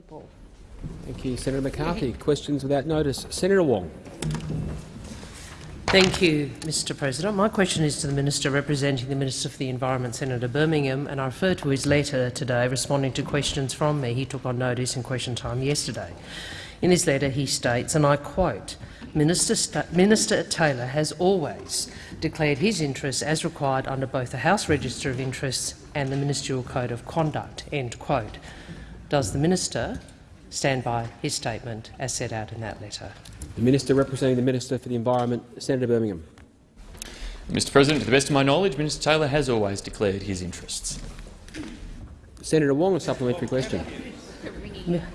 people. Thank you, Senator McCarthy. Questions without notice. Senator Wong. Thank you, Mr President. My question is to the Minister representing the Minister for the Environment, Senator Birmingham, and I refer to his letter today responding to questions from me. He took on notice in question time yesterday. In his letter he states, and I quote, Minister, Minister Taylor has always declared his interests as required under both the House Register of Interests and the Ministerial Code of Conduct." End quote. Does the minister stand by his statement as set out in that letter? The Minister representing the Minister for the Environment, Senator Birmingham. Mr President, to the best of my knowledge, Minister Taylor has always declared his interests. Senator Wong, a supplementary question.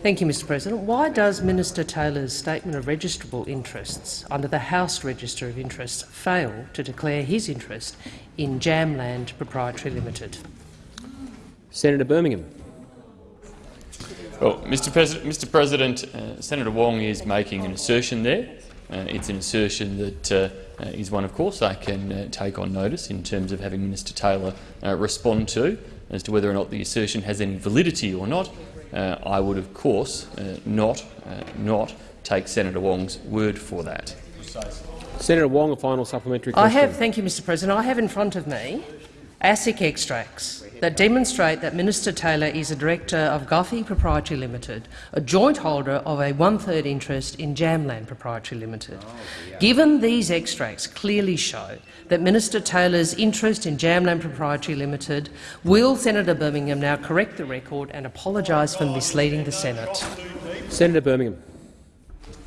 Thank you, Mr President. Why does Minister Taylor's statement of registrable interests under the House Register of Interests fail to declare his interest in Jamland Proprietary Limited? Senator Birmingham. Well, Mr. President, Mr. President uh, Senator Wong is making an assertion there. Uh, it's an assertion that uh, uh is one, of course, I can uh, take on notice in terms of having Minister Taylor uh, respond to as to whether or not the assertion has any validity or not. I would, of course, not not take Senator Wong's word for that. Senator Wong, a final supplementary question. I have, thank you, Mr. President. I have in front of me ASIC extracts that demonstrate that Minister Taylor is a director of Guffey Proprietary Limited, a joint holder of a one-third interest in Jamland Proprietary Limited. Oh, yeah. Given these extracts clearly show that Minister Taylor's interest in Jamland Proprietary Limited, will Senator Birmingham now correct the record and apologise for misleading the Senate? Senator Birmingham.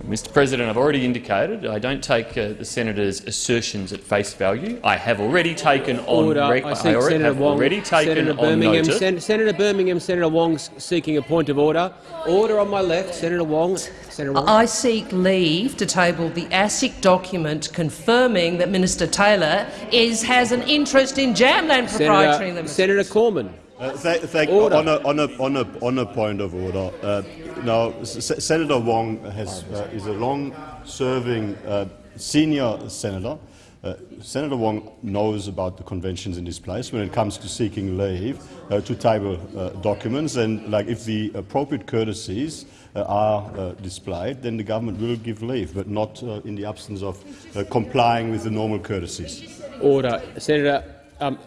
Mr President, I've already indicated I don't take uh, the senator's assertions at face value. I have already taken on. Order. I, I already, Senator Wong, already taken Senator Birmingham, Sen Senator Birmingham, Senator Wong's seeking a point of order. Order on my left, Senator Wong. Senator Wong. I seek leave to table the ASIC document confirming that Minister Taylor is has an interest in Jamland Proprietary Senator, Limited. Senator Cormann. Uh, th on, a, on, a, on, a, on, a, point of order, uh, now S Senator Wong has, uh, is a long-serving uh, senior senator. Uh, senator Wong knows about the conventions in this place when it comes to seeking leave uh, to table documents, and like if the appropriate courtesies are displayed, then the government will give leave, but not in the absence of complying with the normal courtesies. Order, Senator. Um,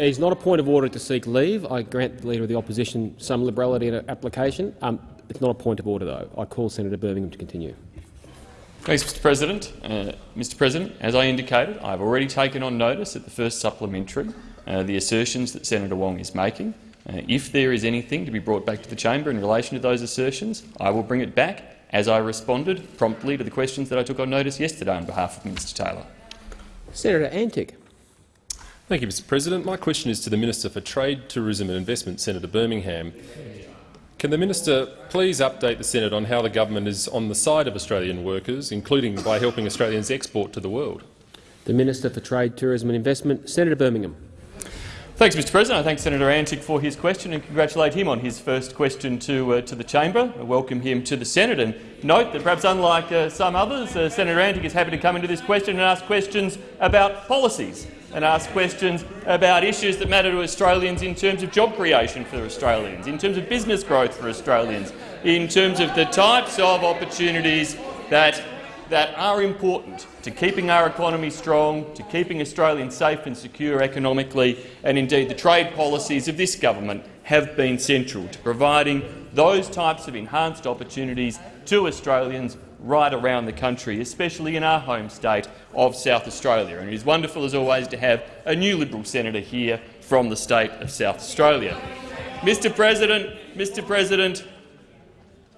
it is not a point of order to seek leave. I grant the Leader of the Opposition some liberality in application. Um, it's not a point of order, though. I call Senator Birmingham to continue. Thanks, Mr President. Uh, Mr President, as I indicated, I have already taken on notice at the first supplementary uh, the assertions that Senator Wong is making. Uh, if there is anything to be brought back to the chamber in relation to those assertions, I will bring it back, as I responded promptly to the questions that I took on notice yesterday on behalf of Minister Taylor. Senator Antic. Thank you, Mr President. My question is to the Minister for Trade, Tourism and Investment, Senator Birmingham. Can the minister please update the Senate on how the government is on the side of Australian workers, including by helping Australians export to the world? The Minister for Trade, Tourism and Investment, Senator Birmingham. Thanks, Mr President. I thank Senator Antic for his question and congratulate him on his first question to, uh, to the chamber. I welcome him to the Senate and note that perhaps unlike uh, some others, uh, Senator Antic is happy to come into this question and ask questions about policies and ask questions about issues that matter to Australians in terms of job creation for Australians, in terms of business growth for Australians, in terms of the types of opportunities that, that are important to keeping our economy strong, to keeping Australians safe and secure economically, and indeed the trade policies of this government have been central to providing those types of enhanced opportunities to Australians right around the country, especially in our home state of South Australia. And it is wonderful, as always, to have a new Liberal senator here from the state of South Australia. Mr President, Mr President,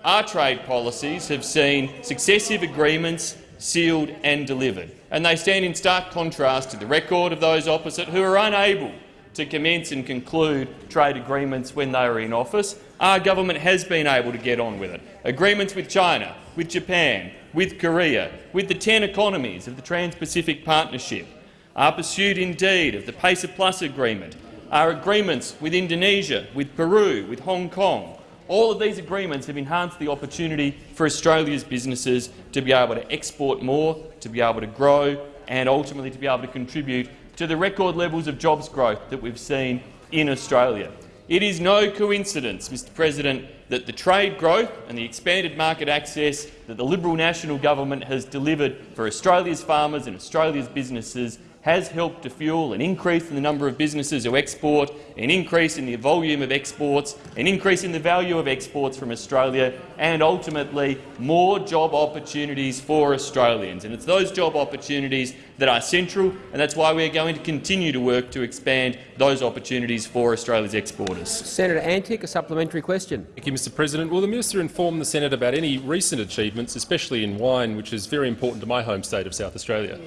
our trade policies have seen successive agreements sealed and delivered, and they stand in stark contrast to the record of those opposite who are unable to commence and conclude trade agreements when they are in office. Our government has been able to get on with it. Agreements with China, with Japan, with Korea, with the 10 economies of the Trans-Pacific Partnership, our pursuit indeed of the PACER Plus agreement, our agreements with Indonesia, with Peru, with Hong Kong. All of these agreements have enhanced the opportunity for Australia's businesses to be able to export more, to be able to grow and ultimately to be able to contribute to the record levels of jobs growth that we've seen in Australia. It is no coincidence, Mr President, that the trade growth and the expanded market access that the Liberal National Government has delivered for Australia's farmers and Australia's businesses has helped to fuel an increase in the number of businesses who export, an increase in the volume of exports, an increase in the value of exports from Australia and ultimately more job opportunities for Australians. And it's those job opportunities that are central, and that's why we are going to continue to work to expand those opportunities for Australia's exporters. Senator Antic, a supplementary question. Thank you, Mr President. Will the minister inform the Senate about any recent achievements, especially in wine, which is very important to my home state of South Australia?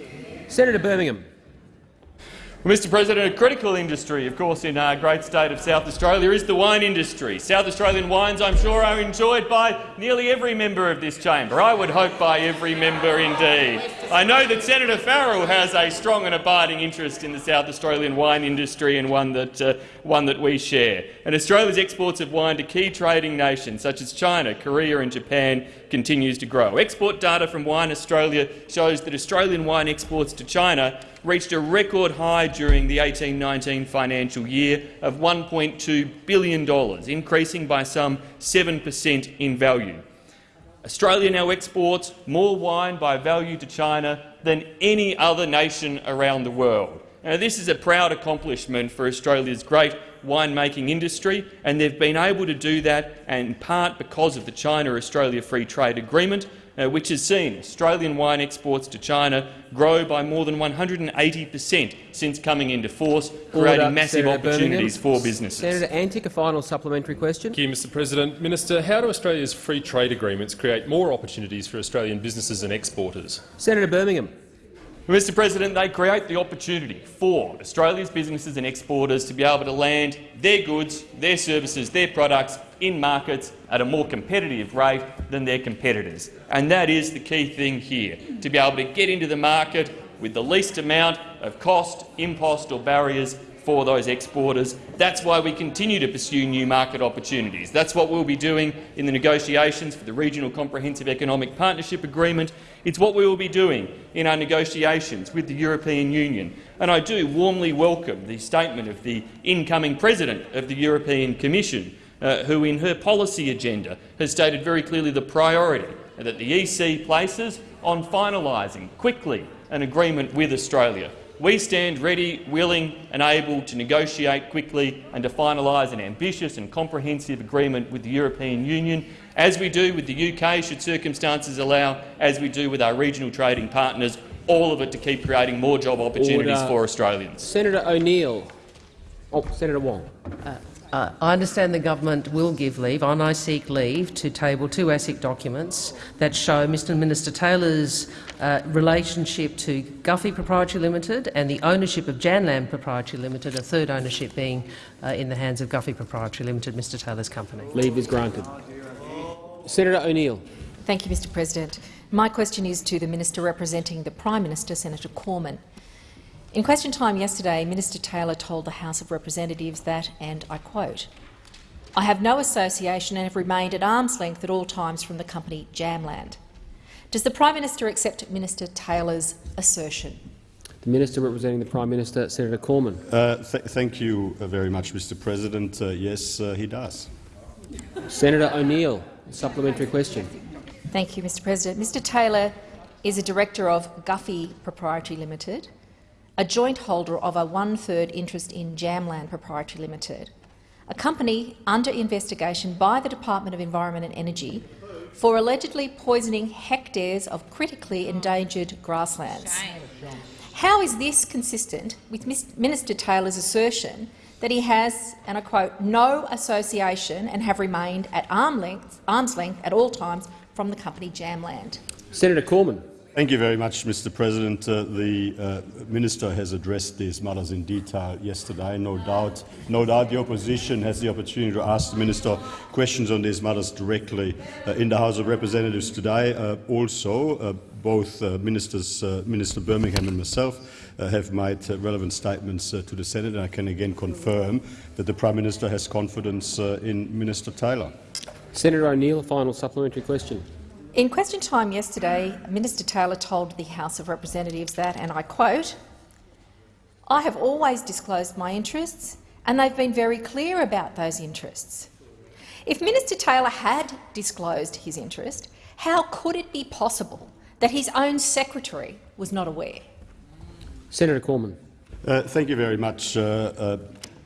Senator Birmingham. Mr President, a critical industry, of course, in our great state of South Australia is the wine industry. South Australian wines, I'm sure, are enjoyed by nearly every member of this chamber. I would hope by every member indeed. I know that Senator Farrell has a strong and abiding interest in the South Australian wine industry and one that, uh, one that we share. And Australia's exports of wine to key trading nations such as China, Korea and Japan continues to grow. Export data from Wine Australia shows that Australian wine exports to China reached a record high during the 18-19 financial year of $1.2 billion, increasing by some 7 per cent in value. Australia now exports more wine by value to China than any other nation around the world. Now, this is a proud accomplishment for Australia's great winemaking industry, and they've been able to do that in part because of the China-Australia Free Trade Agreement, uh, which has seen Australian wine exports to China grow by more than 180 per cent since coming into force, creating Order, massive Senator opportunities Birmingham. for businesses. Senator Antic, a final supplementary question. Thank you, Mr President. Minister, how do Australia's free trade agreements create more opportunities for Australian businesses and exporters? Senator Birmingham. Mr President, they create the opportunity for Australia's businesses and exporters to be able to land their goods, their services, their products in markets at a more competitive rate than their competitors. And that is the key thing here, to be able to get into the market with the least amount of cost, impost or barriers for those exporters. That's why we continue to pursue new market opportunities. That's what we'll be doing in the negotiations for the Regional Comprehensive Economic Partnership Agreement. It's what we will be doing in our negotiations with the European Union. And I do warmly welcome the statement of the incoming President of the European Commission, uh, who in her policy agenda has stated very clearly the priority that the EC places on finalising quickly an agreement with Australia. We stand ready, willing and able to negotiate quickly and to finalise an ambitious and comprehensive agreement with the European Union, as we do with the UK should circumstances allow, as we do with our regional trading partners, all of it to keep creating more job opportunities Order. for Australians. Senator O'Neill. Oh, Senator Wong. Uh, I understand the government will give leave, and I seek leave to table two ASIC documents that show Mr Minister Taylor's uh, relationship to Guffey Proprietary Limited and the ownership of Jamland Proprietary Limited, a third ownership being uh, in the hands of Guffey Proprietary Limited, Mr Taylor's company. Leave is granted. Senator O'Neill. Thank you, Mr President. My question is to the Minister representing the Prime Minister, Senator Cormann. In question time yesterday, Minister Taylor told the House of Representatives that, and I quote, I have no association and have remained at arm's length at all times from the company Jamland. Does the Prime Minister accept Minister Taylor's assertion? The Minister representing the Prime Minister, Senator Cormann. Uh, th thank you uh, very much, Mr. President. Uh, yes, uh, he does. Senator O'Neill, a supplementary question. Thank you, Mr President. Mr Taylor is a director of Guffey Proprietary Limited, a joint holder of a one-third interest in Jamland Proprietary Limited, a company under investigation by the Department of Environment and Energy for allegedly poisoning hectares of critically endangered grasslands. How is this consistent with Minister Taylor's assertion that he has, and I quote, no association and have remained at arm length, arm's length at all times from the company Jamland? Senator Cormann. Thank you very much, Mr. President. Uh, the uh, minister has addressed these matters in detail yesterday. No doubt, no doubt, the opposition has the opportunity to ask the minister questions on these matters directly uh, in the House of Representatives today. Uh, also, uh, both uh, ministers, Minister Birmingham and myself, have made relevant statements to the Senate, and I can again confirm that the Prime Minister has confidence in Minister Taylor. Senator O'Neill, a final supplementary question. In question time yesterday, Minister Taylor told the House of Representatives that, and I quote, I have always disclosed my interests and they've been very clear about those interests. If Minister Taylor had disclosed his interest, how could it be possible that his own secretary was not aware? Senator Cormann. Uh, thank you very much, uh, uh,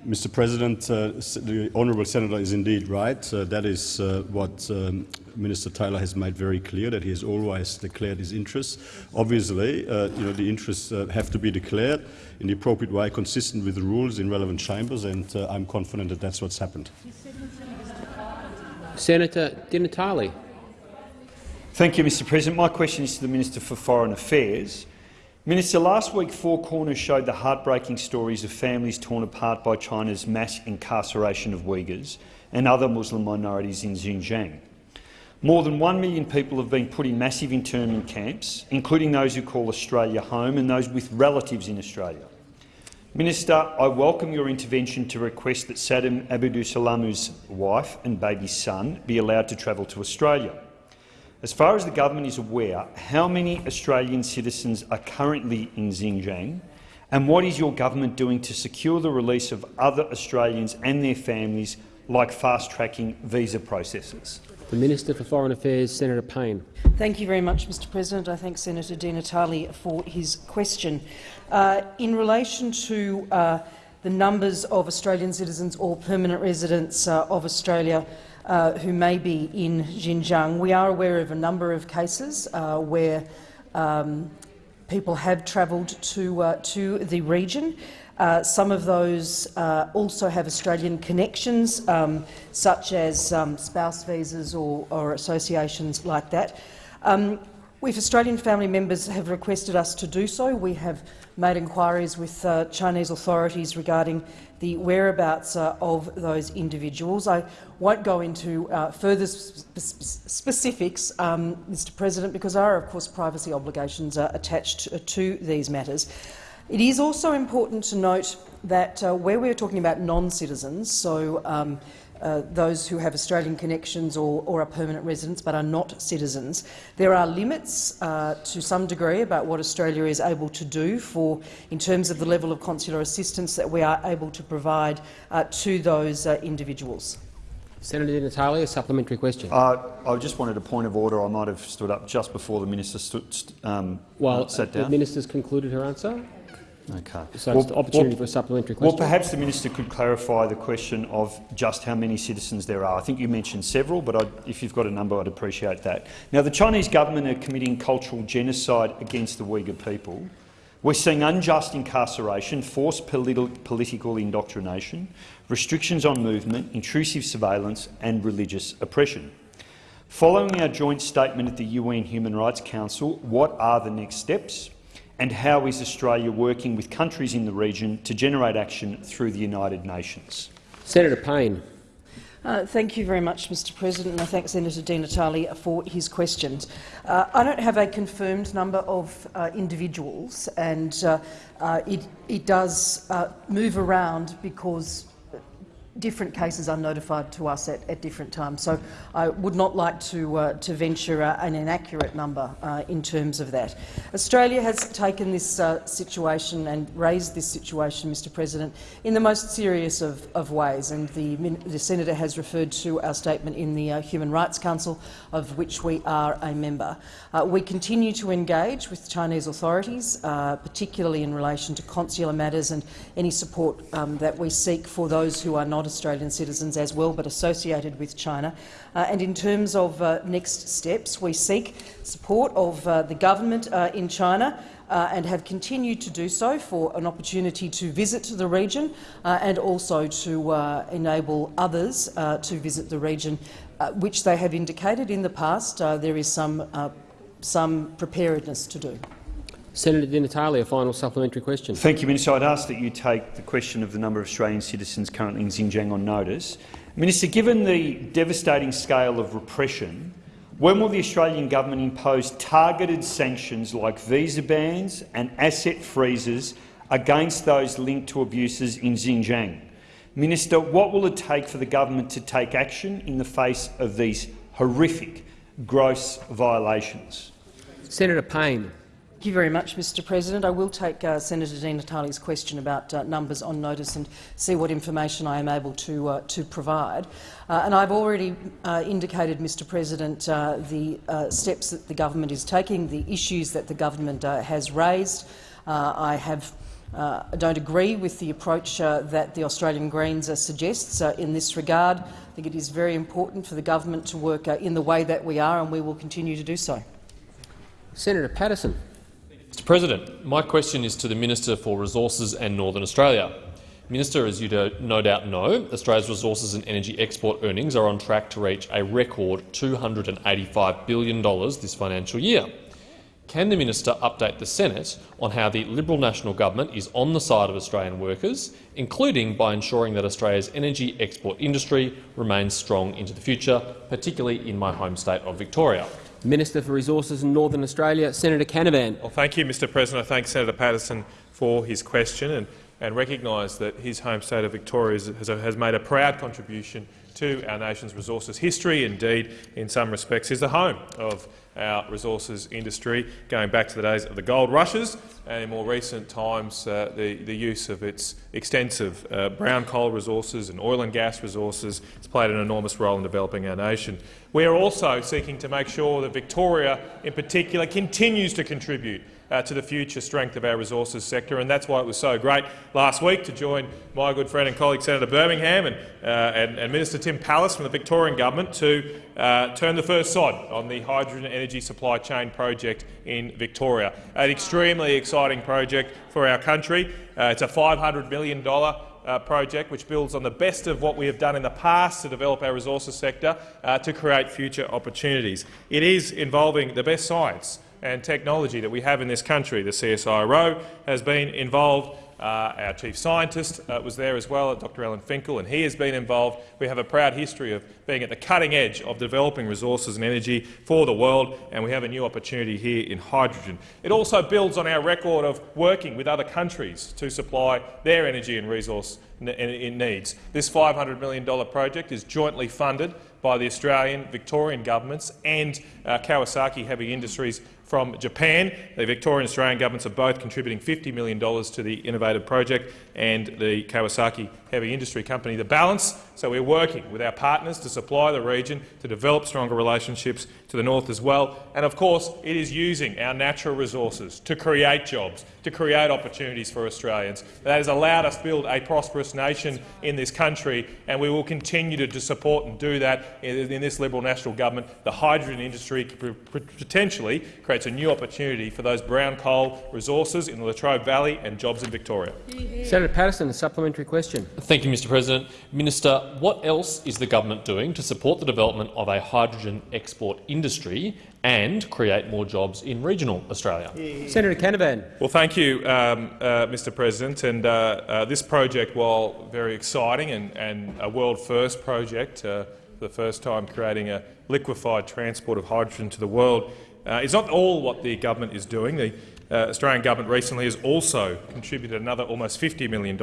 Mr. President. Uh, the honourable senator is indeed right. Uh, that is uh, what um, Minister Taylor has made very clear, that he has always declared his interests. Obviously, you know, the interests have to be declared in the appropriate way, consistent with the rules in relevant chambers, and I'm confident that that's what's happened. Senator Di Natale. Thank you, Mr President. My question is to the Minister for Foreign Affairs. Minister, last week Four Corners showed the heartbreaking stories of families torn apart by China's mass incarceration of Uyghurs and other Muslim minorities in Xinjiang. More than one million people have been put in massive internment camps, including those who call Australia home and those with relatives in Australia. Minister, I welcome your intervention to request that Saddam Abdusalamu's wife and baby son be allowed to travel to Australia. As far as the government is aware, how many Australian citizens are currently in Xinjiang, and what is your government doing to secure the release of other Australians and their families, like fast-tracking visa processes? The Minister for Foreign Affairs, Senator Payne. Thank you very much, Mr President. I thank Senator Di Natale for his question. Uh, in relation to uh, the numbers of Australian citizens or permanent residents uh, of Australia uh, who may be in Xinjiang, we are aware of a number of cases uh, where um, people have travelled to, uh, to the region. Uh, some of those uh, also have Australian connections, um, such as um, spouse visas or, or, associations like that. If Australian family members have requested us to do so, we have made inquiries with uh, Chinese authorities regarding the whereabouts uh, of those individuals. I won't go into uh, further sp specifics, um, Mr President, because there are, of course, privacy obligations uh, attached to, to, these matters. It is also important to note that uh, where we're talking about non-citizens, so um, uh, those who have Australian connections or, or, are permanent residents but are not citizens. There are limits uh, to some degree about what Australia is able to do for, in terms of the level of consular assistance that we are able to provide uh, to those uh, individuals. Senator Di Natale, a supplementary question. Uh, I just wanted a point of order. I might have stood up just before the minister stood, um, well, sat down. the minister's concluded her answer. Okay. So well, it's the opportunity well, for a supplementary question. Well, perhaps the minister could clarify the question of just how many citizens there are. I think you mentioned several, but I'd, if you've got a number, I'd appreciate that. Now, the Chinese government are committing cultural genocide against the Uyghur people. We're seeing unjust incarceration, forced politi political indoctrination, restrictions on movement, intrusive surveillance and religious oppression. Following our joint statement at the UN Human Rights Council, what are the next steps? And how is Australia working with countries in the region to generate action through the United Nations? Senator Payne. Uh, thank you very much, Mr President, and I thank Senator Di Natale for his questions. Uh, I don't have a confirmed number of uh, individuals, and uh, uh, it, it, does uh, move around because different cases are notified to us at, at different times. So I would not like to, uh, to venture uh, an inaccurate number uh, in terms of that. Australia has taken this uh, situation and raised this situation, Mr President, in the most serious of, of ways, and the, the, Senator has referred to our statement in the uh, Human Rights Council, of which we are a member. Uh, we continue to engage with Chinese authorities, particularly in relation to consular matters and any support um, that we seek for those who are not Australian citizens as well, but associated with China. Uh, and in terms of uh, next steps, we seek support of uh, the government uh, in China uh, and have continued to do so for an opportunity to visit the region and also to enable others to visit the region, which they have indicated in the past there is some, some preparedness to do. Senator Di Natale, a final supplementary question. Thank you, Minister. I'd ask that you take the question of the number of Australian citizens currently in Xinjiang on notice. Minister, given the devastating scale of repression, when will the Australian government impose targeted sanctions like visa bans and asset freezes against those linked to abuses in Xinjiang? Minister, what will it take for the government to take action in the face of these horrific, gross violations? Senator Payne. Thank you very much, Mr President. I will take uh, Senator Di Natale's question about uh, numbers on notice and see what information I am able to, uh, to provide. Uh, and I've already uh, indicated, Mr President, uh, the steps that the government is taking, the issues that the government has raised. I have uh, don't agree with the approach uh, that the Australian Greens uh, suggests in this regard. I think it is very important for the government to work in the way that we are, and we will continue to do so. Senator Paterson. Mr President, my question is to the Minister for Resources and Northern Australia. Minister, as you no doubt know, Australia's resources and energy export earnings are on track to reach a record $285 billion this financial year. Can the minister update the Senate on how the Liberal National Government is on the side of Australian workers, including by ensuring that Australia's energy export industry remains strong into the future, particularly in my home state of Victoria? Minister for Resources in Northern Australia, Senator Canavan. Well, thank you, Mr President. I thank Senator Paterson for his question and, and recognise that his home state of Victoria has, has made a proud contribution to our nation's resources history. Indeed, in some respects, is the home of our resources industry, going back to the days of the gold rushes and in more recent times uh, the, the use of its extensive uh, brown coal resources and oil and gas resources has played an enormous role in developing our nation. We are also seeking to make sure that Victoria in particular continues to contribute uh, to the future strength of our resources sector. And that's why it was so great last week to join my good friend and colleague Senator Birmingham and, uh, and, and, Minister Tim Pallas from the Victorian government to uh, turn the first sod on the hydrogen energy supply chain project in Victoria. An extremely exciting project for our country. Uh, it's a $500 million uh, project which builds on the best of what we have done in the past to develop our resources sector uh, to create future opportunities. It is involving the best science and technology that we have in this country. The CSIRO has been involved. Uh, our chief scientist uh, was there as well, Dr Alan Finkel, and he has been involved. We have a proud history of being at the cutting edge of developing resources and energy for the world, and we have a new opportunity here in hydrogen. It also builds on our record of working with other countries to supply their energy and resource needs. This $500 million project is jointly funded by the Australian, Victorian governments and uh, Kawasaki Heavy Industries from Japan. The Victorian and Australian governments are both contributing $50 million to the innovative project and the Kawasaki Heavy Industry Company the balance. So we're working with our partners to supply the region to develop stronger relationships to the north as well. And of course, it is using our natural resources to create jobs, to create opportunities for Australians. That has allowed us to build a prosperous nation in this country, and we will continue to support and do that in, in this Liberal National Government. The hydrogen industry potentially creates a new opportunity for those brown coal resources in the Latrobe Valley and jobs in Victoria. Senator Paterson, a supplementary question. Thank you, Mr President. Minister, what else is the government doing to support the development of a hydrogen export industry and create more jobs in regional Australia? Senator Canavan. Well, thank you, um, uh, Mr President. And uh, uh, this project, while very exciting and, and a world-first project, uh, for the first time creating a liquefied transport of hydrogen to the world, uh, is not all what the government is doing. The uh, Australian government recently has also contributed another almost $50 million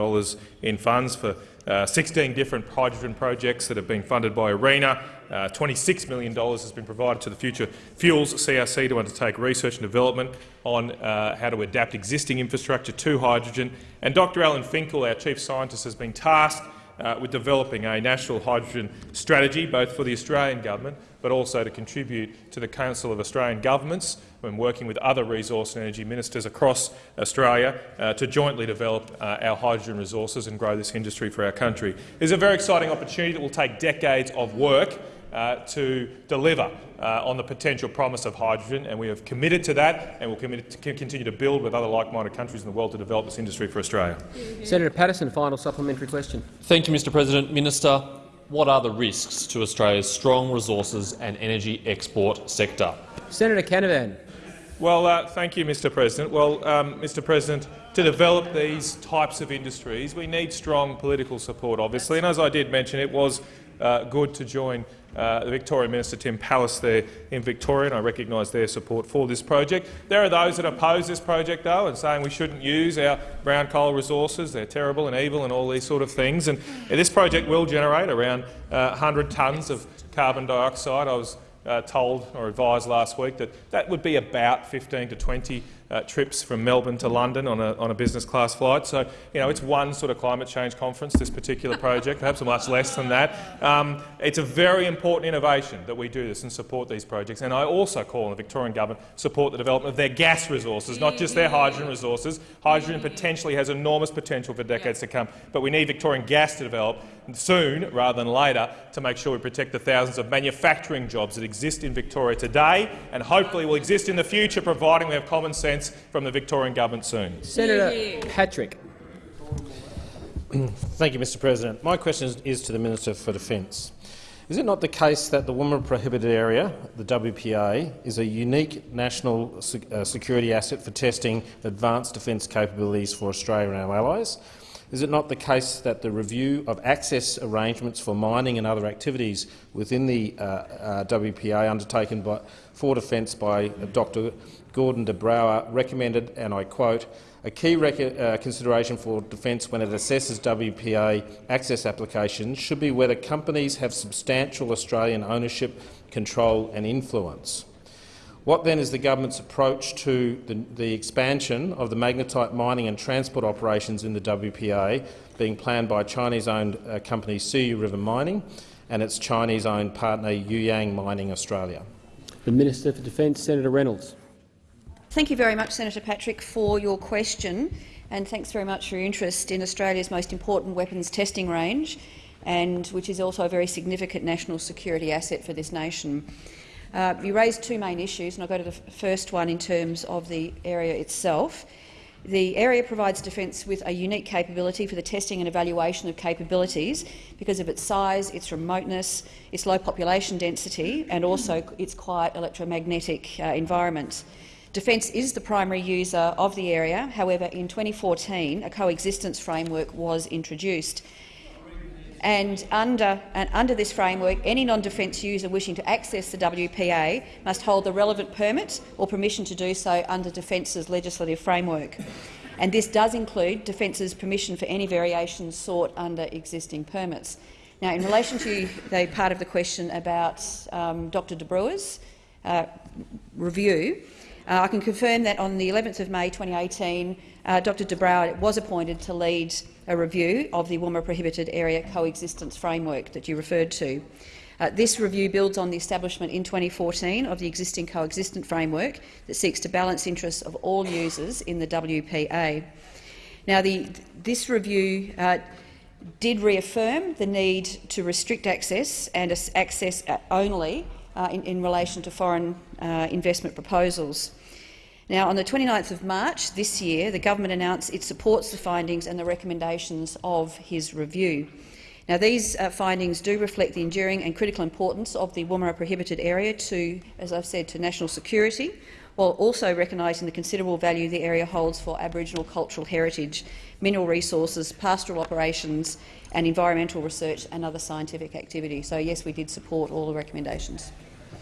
in funds for uh, 16 different hydrogen projects that have been funded by ARENA. Uh, $26 million has been provided to the Future Fuels CRC to undertake research and development on uh, how to adapt existing infrastructure to hydrogen. And Dr Alan Finkel, our chief scientist, has been tasked uh, with developing a national hydrogen strategy, both for the Australian government but also to contribute to the Council of Australian Governments when working with other resource and energy ministers across Australia uh, to jointly develop uh, our hydrogen resources and grow this industry for our country. It's a very exciting opportunity that will take decades of work uh, to deliver uh, on the potential promise of hydrogen, and we have committed to that and will commit to continue to build with other like-minded countries in the world to develop this industry for Australia. Senator Paterson, final supplementary question. Thank you, Mr President. Minister, what are the risks to Australia's strong resources and energy export sector? Senator Canavan. Well, uh, thank you, Mr President. Well, um, Mr President, to develop these types of industries, we need strong political support, obviously. And as I did mention, it was uh, good to join uh, the Victorian Minister Tim Pallas there in Victoria, and I recognise their support for this project. There are those that oppose this project, though, and saying we shouldn't use our brown coal resources, they're terrible and evil and all these sort of things. And this project will generate around uh, 100 tonnes of carbon dioxide. I was uh, told or advised last week that that would be about 15 to 20 uh, trips from Melbourne to London on a, on a business class flight. So, you know, it's one sort of climate change conference, this particular project, perhaps much less than that. Um, it's a very important innovation that we do this and support these projects. And I also call on the Victorian government support the development of their gas resources, not just their hydrogen resources. Hydrogen potentially has enormous potential for decades to come, but we need Victorian gas to develop soon rather than later to make sure we protect the thousands of manufacturing jobs that exist in Victoria today and hopefully will exist in the future, providing we have common sense from the Victorian government soon. Senator Patrick. Thank you, Mr President. My question is to the Minister for Defence. Is it not the case that the Woomera Prohibited Area, the WPA, is a unique national uh, security asset for testing advanced defence capabilities for Australia and our allies? Is it not the case that the review of access arrangements for mining and other activities within the uh, uh, WPA undertaken by, for defence by Dr Gordon de Brouwer recommended, and I quote, a key uh, consideration for Defence when it assesses WPA access applications should be whether companies have substantial Australian ownership, control and influence. What then is the government's approach to the, the expansion of the magnetite mining and transport operations in the WPA being planned by Chinese-owned uh, company CU River Mining and its Chinese-owned partner Yuyang Mining Australia? The Minister for Defence, Senator Reynolds. Thank you very much, Senator Patrick, for your question, and thanks very much for your interest in Australia's most important weapons testing range, and which is also a very significant national security asset for this nation. Uh, you raised two main issues, and I'll go to the first one in terms of the area itself. The area provides Defence with a unique capability for the testing and evaluation of capabilities because of its size, its remoteness, its low population density and also its quiet electromagnetic uh, environment. Defence is the primary user of the area. However, in 2014 a coexistence framework was introduced and under, and under this framework, any non-defence user wishing to access the WPA must hold the relevant permit or permission to do so under Defence's legislative framework. And this does include Defence's permission for any variations sought under existing permits. Now, in relation to the part of the question about um, Dr de Brouwer's uh, review, uh, I can confirm that on the 11th of May 2018, uh, Dr de was appointed to lead a review of the Woomera Prohibited Area Coexistence Framework that you referred to. Uh, this review builds on the establishment in 2014 of the existing coexistent framework that seeks to balance interests of all users in the WPA. Now, the, this review uh, did reaffirm the need to restrict access and access only uh, in, in, relation to foreign uh, investment proposals. Now, on the 29th of March this year, the government announced it supports the findings and the recommendations of his review. Now, these uh, findings do reflect the enduring and critical importance of the Woomera prohibited area to, as I've said, to national security, while also recognising the considerable value the area holds for Aboriginal cultural heritage, mineral resources, pastoral operations and environmental research and other scientific activity. So, yes, we did support all the recommendations.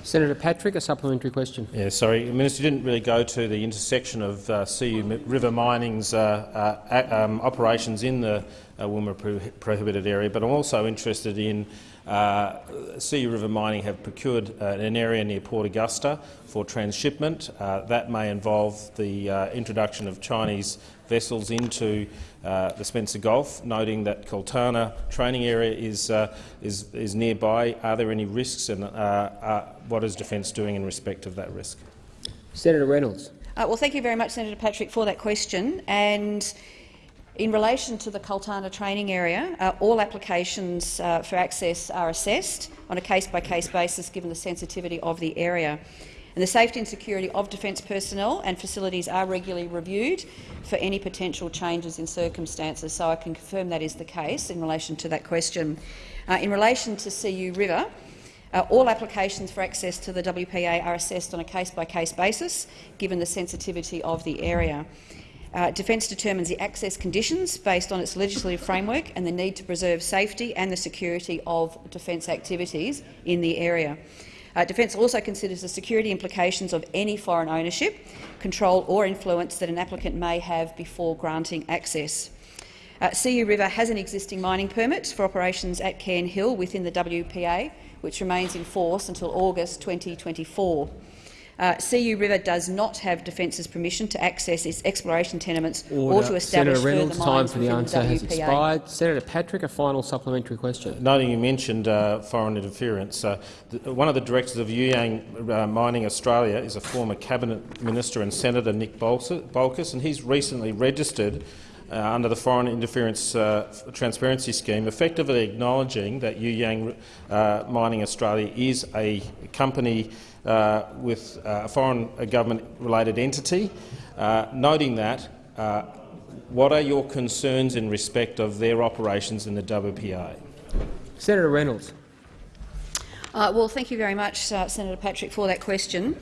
Senator Patrick, a supplementary question. Yeah, sorry, Minister you didn't really go to the intersection of uh, CU River Mining's uh, uh, um, operations in the uh, Woomera pro prohibited area, but I'm also interested in uh, CU River Mining have procured uh, an area near Port Augusta for transshipment. Uh, that may involve the uh, introduction of Chinese vessels into uh, the Spencer Gulf, noting that Cultana training area is, uh, is, is, nearby. Are there any risks and what is Defence doing in respect of that risk? Senator Reynolds. well, thank you very much, Senator Patrick, for that question. And in relation to the Cultana training area, uh, all applications uh, for access are assessed on a case-by-case -case basis given the sensitivity of the area. And the safety and security of defence personnel and facilities are regularly reviewed for any potential changes in circumstances. So I can confirm that is the case in relation to that question. Uh, in relation to CU River, uh, all applications for access to the WPA are assessed on a case-by-case -case basis, given the sensitivity of the area. Uh, Defence determines the access conditions based on its legislative framework and the need to preserve safety and the security of defence activities in the area. Uh, Defence also considers the security implications of any foreign ownership, control or influence that an applicant may have before granting access. Uh, CU River has an existing mining permit for operations at Cairn Hill within the WPA, which remains in force until August 2024. Uh, CU River does not have Defence's permission to access its exploration tenements Order. or to establish Senator Reynolds, further time for the within answer has expired. Senator Patrick, a final supplementary question. Noting you mentioned uh, foreign interference, uh, the, one of the directors of Yuyang uh, Mining Australia is a former cabinet minister and Senator Nick Bolkus, and he's recently registered uh, under the Foreign Interference uh, Transparency Scheme, effectively acknowledging that Yuyang uh, Mining Australia is a company uh, with uh, a foreign government-related entity. Uh, noting that, what are your concerns in respect of their operations in the WPA? Senator Reynolds. Uh, well, thank you very much, uh, Senator Patrick, for that question.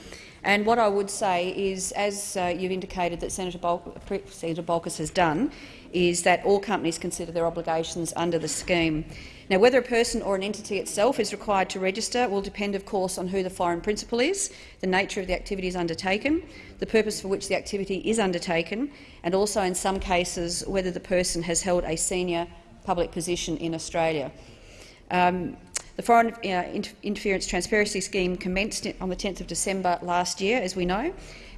And what I would say is, as uh, you've indicated that Senator, Bol Senator Bolkus has done, is that all companies consider their obligations under the scheme. Now, whether a person or an entity itself is required to register will depend, of course, on who the foreign principal is, the nature of the activities undertaken, the purpose for which the activity is undertaken, and also, in some cases, whether the person has held a senior public position in Australia. Um, the Foreign uh, Interference Transparency Scheme commenced on the 10th of December last year, as we know,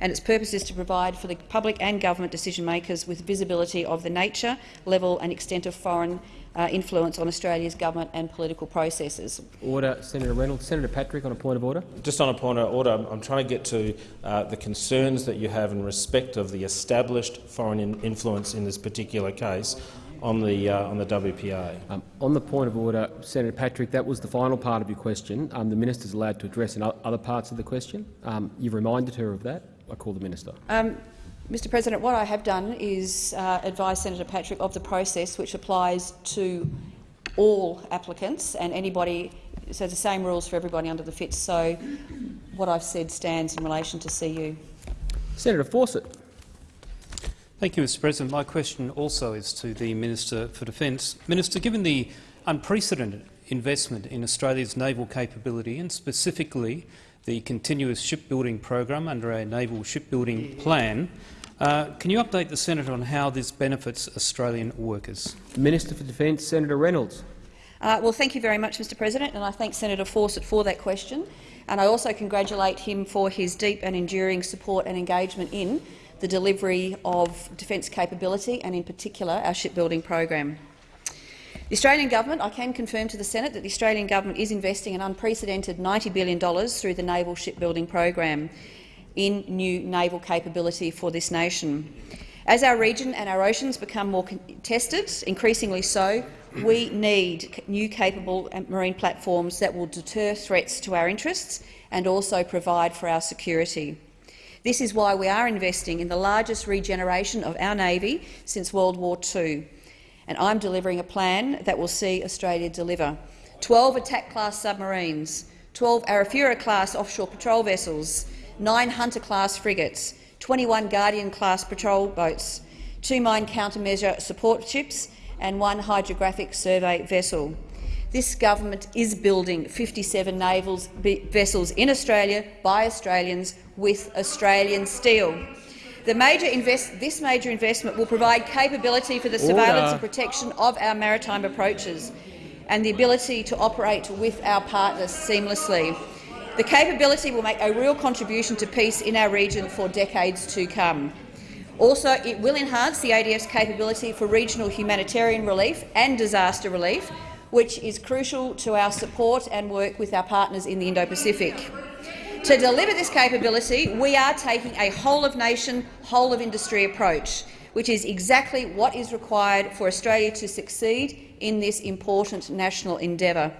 and its purpose is to provide for the public and government decision-makers with visibility of the nature, level and extent of foreign uh, influence on Australia's government and political processes. Order, Senator Reynolds. Senator Patrick, on a point of order. Just on a point of order, I'm trying to get to uh, the concerns that you have in respect of the established foreign in influence in this particular case on the uh, on the WPA. Um, on the point of order, Senator Patrick, that was the final part of your question. Um, the minister is allowed to address in other parts of the question. Um, you've reminded her of that. I call the minister. Um, Mr President, what I have done is uh, advise Senator Patrick of the process which applies to all applicants and anybody, so the same rules for everybody under the FITS. So what I've said stands in relation to CU. Senator Fawcett. Thank you, Mr President. My question also is to the Minister for Defence. Minister, given the unprecedented investment in Australia's naval capability and specifically the continuous shipbuilding program under our naval shipbuilding plan. Uh, can you update the Senate on how this benefits Australian workers? Minister for Defence, Senator Reynolds. Uh, well, thank you very much, Mr President, and I thank Senator Fawcett for that question. And I also congratulate him for his deep and enduring support and engagement in the delivery of defence capability and, in particular, our shipbuilding program. The Australian government, I can confirm to the Senate that the Australian government is investing an unprecedented $90 billion through the naval shipbuilding program in new naval capability for this nation. As our region and our oceans become more contested, increasingly so, we need new capable uh, marine platforms that will deter threats to our interests and also provide for our security. This is why we are investing in the largest regeneration of our Navy since World War II and I'm delivering a plan that will see Australia deliver 12 attack-class submarines, 12 Arafura-class offshore patrol vessels, 9 Hunter-class frigates, 21 Guardian-class patrol boats, two mine countermeasure support ships and one hydrographic survey vessel. This government is building 57 naval vessels in Australia by Australians with Australian steel. Major this major investment will provide capability for the Order. surveillance and protection of our maritime approaches and the ability to operate with our partners seamlessly. The capability will make a real contribution to peace in our region for decades to come. Also, it will enhance the ADF's capability for regional humanitarian relief and disaster relief, which is crucial to our support and work with our partners in the Indo-Pacific. To deliver this capability, we are taking a whole-of-nation, whole-of-industry approach, which is exactly what is required for Australia to succeed in this important national endeavour.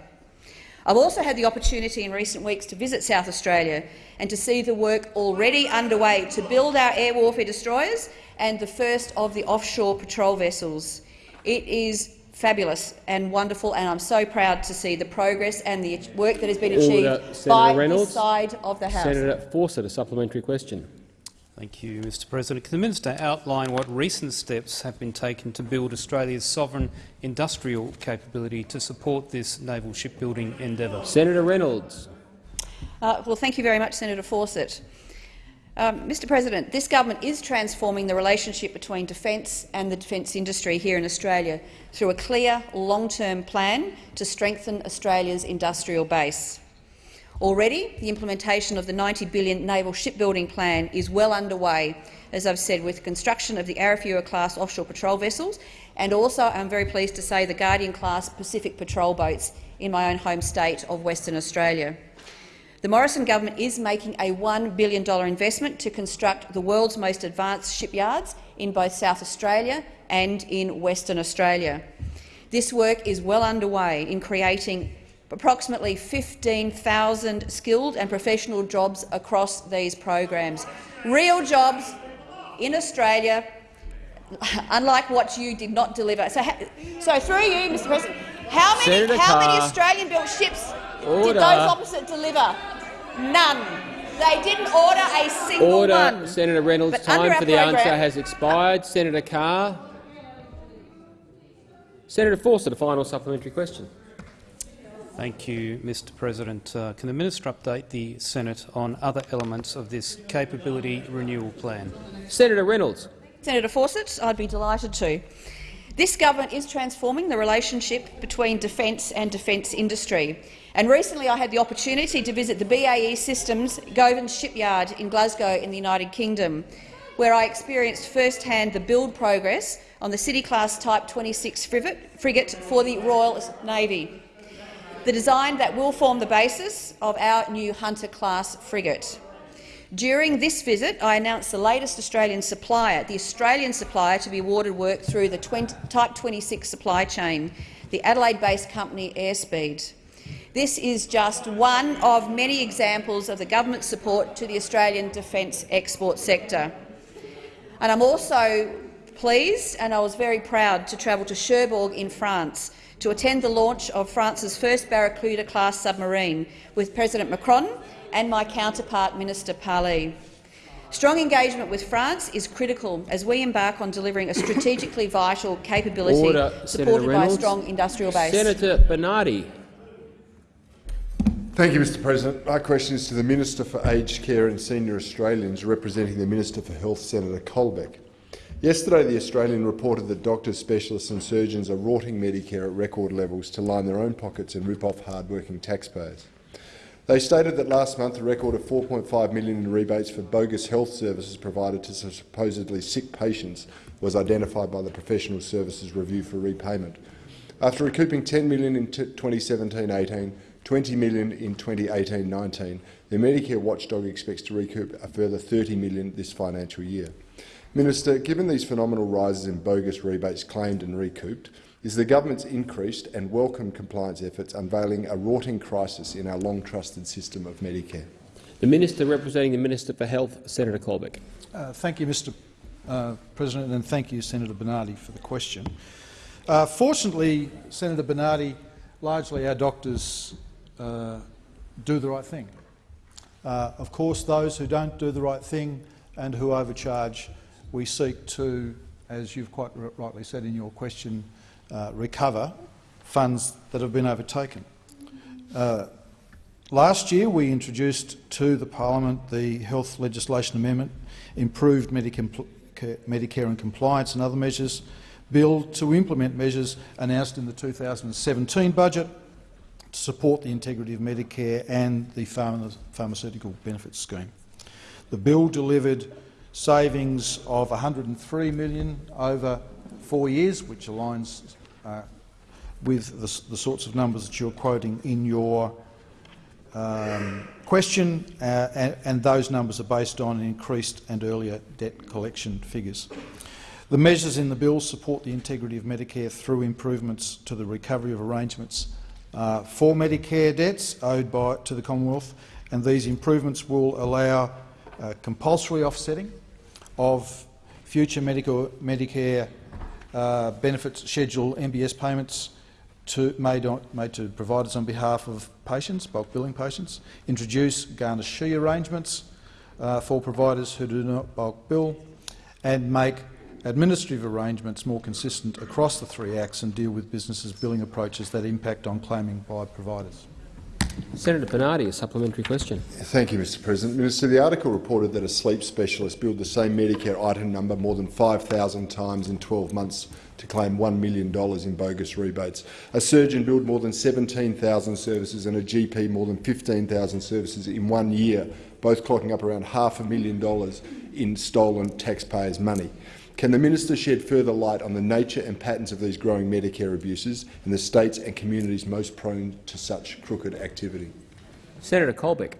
I've also had the opportunity in recent weeks to visit South Australia and to see the work already underway to build our air warfare destroyers and the first of the offshore patrol vessels. It is fabulous and wonderful, and I'm so proud to see the progress and the work that has been achieved Order. by Reynolds. this side of the House. Senator Fawcett, a supplementary question. Thank you, Mr President. Can the minister outline what recent steps have been taken to build Australia's sovereign industrial capability to support this naval shipbuilding endeavour? Senator Reynolds. Uh, well, thank you very much, Senator Fawcett. Um, Mr President, this government is transforming the relationship between defence and the defence industry here in Australia through a clear, long-term plan to strengthen Australia's industrial base. Already, the implementation of the 90 billion naval shipbuilding plan is well underway, as I've said, with construction of the Arafura-class offshore patrol vessels and also, I'm very pleased to say, the Guardian-class Pacific patrol boats in my own home state of Western Australia. The Morrison government is making a $1 billion investment to construct the world's most advanced shipyards in both South Australia and in Western Australia. This work is well underway in creating approximately 15,000 skilled and professional jobs across these programs. Real jobs in Australia, unlike what you did not deliver. So, so through you, Mr President, how many, how many Australian-built ships order. did those opposite deliver? None. They didn't order a single order. one. Senator Reynolds, but time for the answer has expired. Senator Carr. Senator Fawcett, the final supplementary question. Thank you, Mr President. Uh, can the minister update the Senate on other elements of this capability renewal plan? Senator Reynolds. Senator Fawcett, I'd be delighted to. This government is transforming the relationship between defence and defence industry. And recently I had the opportunity to visit the BAE Systems Govan shipyard in Glasgow in the United Kingdom, where I experienced firsthand the build progress on the City-class Type 26 frigate for the Royal Navy, the design that will form the basis of our new Hunter-class frigate. During this visit, I announced the latest Australian supplier, the Australian supplier to be awarded work through the 20, Type 26 supply chain, the Adelaide-based company Airspeed. This is just one of many examples of the government's support to the Australian defence export sector. And I'm also pleased and I was very proud to travel to Cherbourg in France to attend the launch of France's first Barracuda-class submarine with President Macron and my counterpart, Minister Parly. Strong engagement with France is critical as we embark on delivering a strategically vital capability Order, supported by a strong industrial base. Senator Bernardi. Thank you, Mr President. My question is to the Minister for Aged Care and Senior Australians, representing the Minister for Health, Senator Colbeck. Yesterday, The Australian reported that doctors, specialists and surgeons are rorting Medicare at record levels to line their own pockets and rip off hard-working taxpayers. They stated that last month a record of 4.5 million in rebates for bogus health services provided to supposedly sick patients was identified by the Professional Services Review for repayment. After recouping 10 million in 2017-18, 20 million in 2018-19. The Medicare watchdog expects to recoup a further 30 million this financial year. Minister, given these phenomenal rises in bogus rebates claimed and recouped, is the government's increased and welcome compliance efforts unveiling a rotting crisis in our long-trusted system of Medicare? The Minister representing the Minister for Health, Senator Colbeck. Uh, thank you, Mr uh, President, and thank you, Senator Bernardi, for the question. Uh, fortunately, Senator Bernardi, largely our doctors uh, do the right thing. Uh, of course, those who don't do the right thing and who overcharge, we seek to, as you've quite rightly said in your question, uh, recover funds that have been overtaken. Uh, last year we introduced to the parliament the health legislation amendment, improved Medicare, Medicare and compliance and other measures, bill to implement measures announced in the 2017 budget to support the integrity of Medicare and the pharma pharmaceutical benefits scheme. The bill delivered savings of 103 million over four years, which aligns uh, with the, the, sorts of numbers that you're quoting in your um, question, uh, and, and, those numbers are based on increased and earlier debt collection figures. The measures in the bill support the integrity of Medicare through improvements to the recovery of arrangements uh, for Medicare debts owed by, to the Commonwealth, and these improvements will allow uh, compulsory offsetting of future medical, Medicare uh, benefits schedule MBS payments to, made, on, made, to providers on behalf of patients, bulk billing patients, introduce garnishee arrangements uh, for providers who do not bulk bill, and make administrative arrangements more consistent across the three acts and deal with businesses' billing approaches that impact on claiming by providers. Senator Bernardi, a supplementary question. Thank you, Mr President. Minister, the article reported that a sleep specialist billed the same Medicare item number more than 5,000 times in 12 months to claim $1 million in bogus rebates. A surgeon billed more than 17,000 services and a GP more than 15,000 services in one year, both clocking up around half a million dollars in stolen taxpayers' money. Can the minister shed further light on the nature and patterns of these growing Medicare abuses in the states and communities most prone to such crooked activity? Senator Colbeck.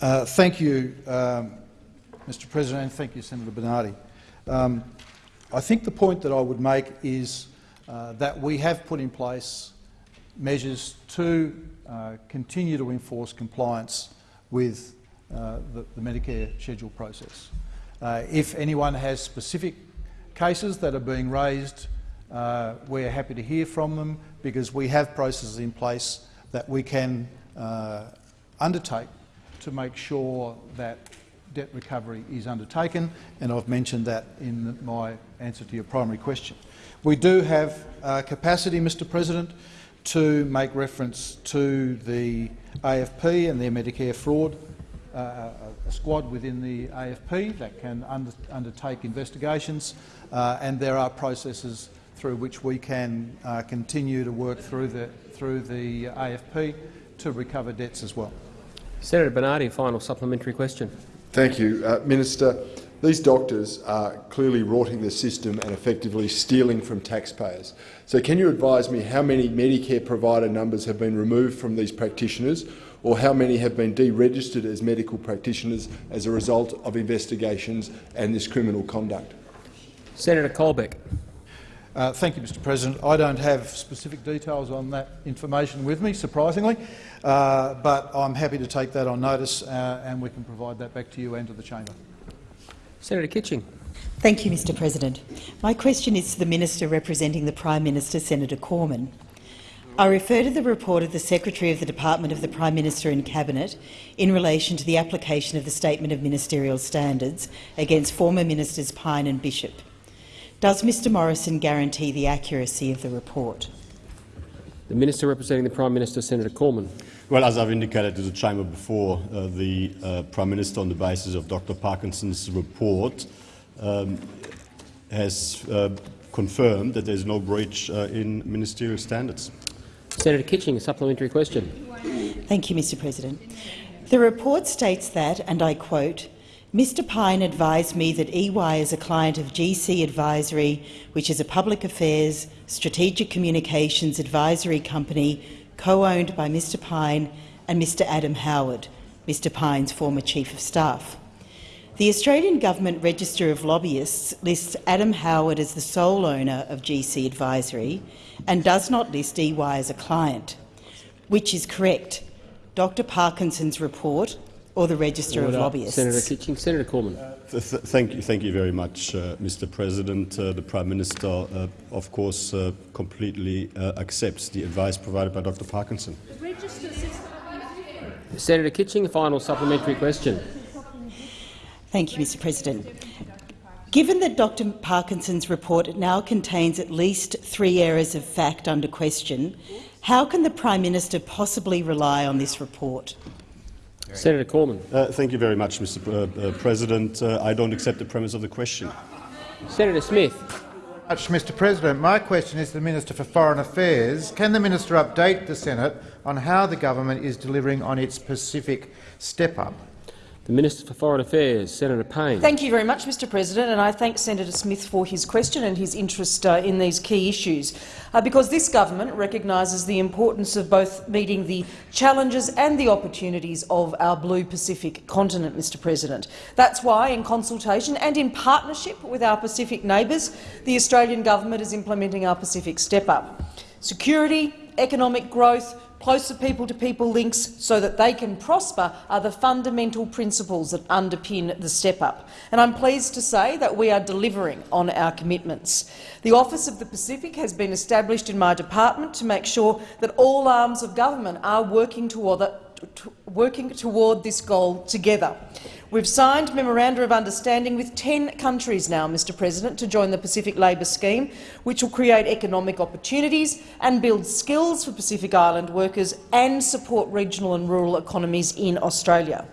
Uh, thank you, um, Mr President, and thank you, Senator Bernardi. Um, I think the point that I would make is uh, that we have put in place measures to uh, continue to enforce compliance with uh, the, the, Medicare schedule process. Uh, if anyone has specific cases that are being raised, uh, we're happy to hear from them because we have processes in place that we can uh, undertake to make sure that debt recovery is undertaken, and I've mentioned that in my answer to your primary question. We do have uh, capacity, Mr President, to make reference to the AFP and their Medicare fraud uh, a squad within the AFP that can under, undertake investigations, uh, and there are processes through which we can uh, continue to work through the, through the AFP to recover debts as well. Senator Bernardi, final supplementary question. Thank you. Uh, Minister, these doctors are clearly rorting the system and effectively stealing from taxpayers. So can you advise me how many Medicare provider numbers have been removed from these practitioners or how many have been deregistered as medical practitioners as a result of investigations and this criminal conduct? Senator Colbeck. Uh, thank you, Mr President. I don't have specific details on that information with me, surprisingly, uh, but I'm happy to take that on notice uh, and we can provide that back to you and to the chamber. Senator Kitching. Thank you, Mr President. My question is to the Minister representing the Prime Minister, Senator Cormann. I refer to the report of the Secretary of the Department of the Prime Minister and Cabinet in relation to the application of the Statement of Ministerial Standards against former Ministers Pyne and Bishop. Does Mr Morrison guarantee the accuracy of the report? The Minister representing the Prime Minister, Senator Cormann. Well, as I've indicated to the chamber before, uh, the uh, Prime Minister, on the basis of Dr Parkinson's report, um, has uh, confirmed that there is no breach uh, in ministerial standards. Senator Kitching, a supplementary question. Thank you, Mr President. The report states that, and I quote, Mr Pyne advised me that EY is a client of GC Advisory, which is a public affairs, strategic communications advisory company co-owned by Mr Pyne and Mr Adam Howard, Mr Pyne's former Chief of Staff. The Australian Government Register of Lobbyists lists Adam Howard as the sole owner of GC Advisory and does not list EY as a client, which is correct. Dr Parkinson's report or the Register Order. of Lobbyists. Senator Kitching. Senator Cormann. Uh, th th thank you, thank you very much, uh, Mr. President. Uh, the Prime Minister, uh, of course, uh, completely uh, accepts the advice provided by Dr. Parkinson. Senator Kitching, a final supplementary question. Thank you, Mr President. Given that Dr Parkinson's report now contains at least three errors of fact under question, how can the Prime Minister possibly rely on this report? Senator Cormann. Uh, thank you very much, Mr. Uh, uh, President. Uh, I don't accept the premise of the question. Senator Smith. Much, Mr President. My question is to the Minister for Foreign Affairs. Can the minister update the Senate on how the government is delivering on its Pacific step-up? The Minister for Foreign Affairs, Senator Payne. Thank you very much, Mr President, and I thank Senator Smith for his question and his interest uh, in these key issues, uh, because this government recognises the importance of both meeting the challenges and the opportunities of our blue Pacific continent, Mr President. That's why, in consultation and in partnership with our Pacific neighbours, the Australian government is implementing our Pacific Step-Up. Security, economic growth, closer people-to-people -people links so that they can prosper are the fundamental principles that underpin the step-up. And I'm pleased to say that we are delivering on our commitments. The Office of the Pacific has been established in my department to make sure that all arms of government are working toward working toward this goal together. We've signed memoranda of understanding with 10 countries now, Mr President, to join the Pacific Labour Scheme, which will create economic opportunities and build skills for Pacific Island workers and support regional and rural economies in Australia.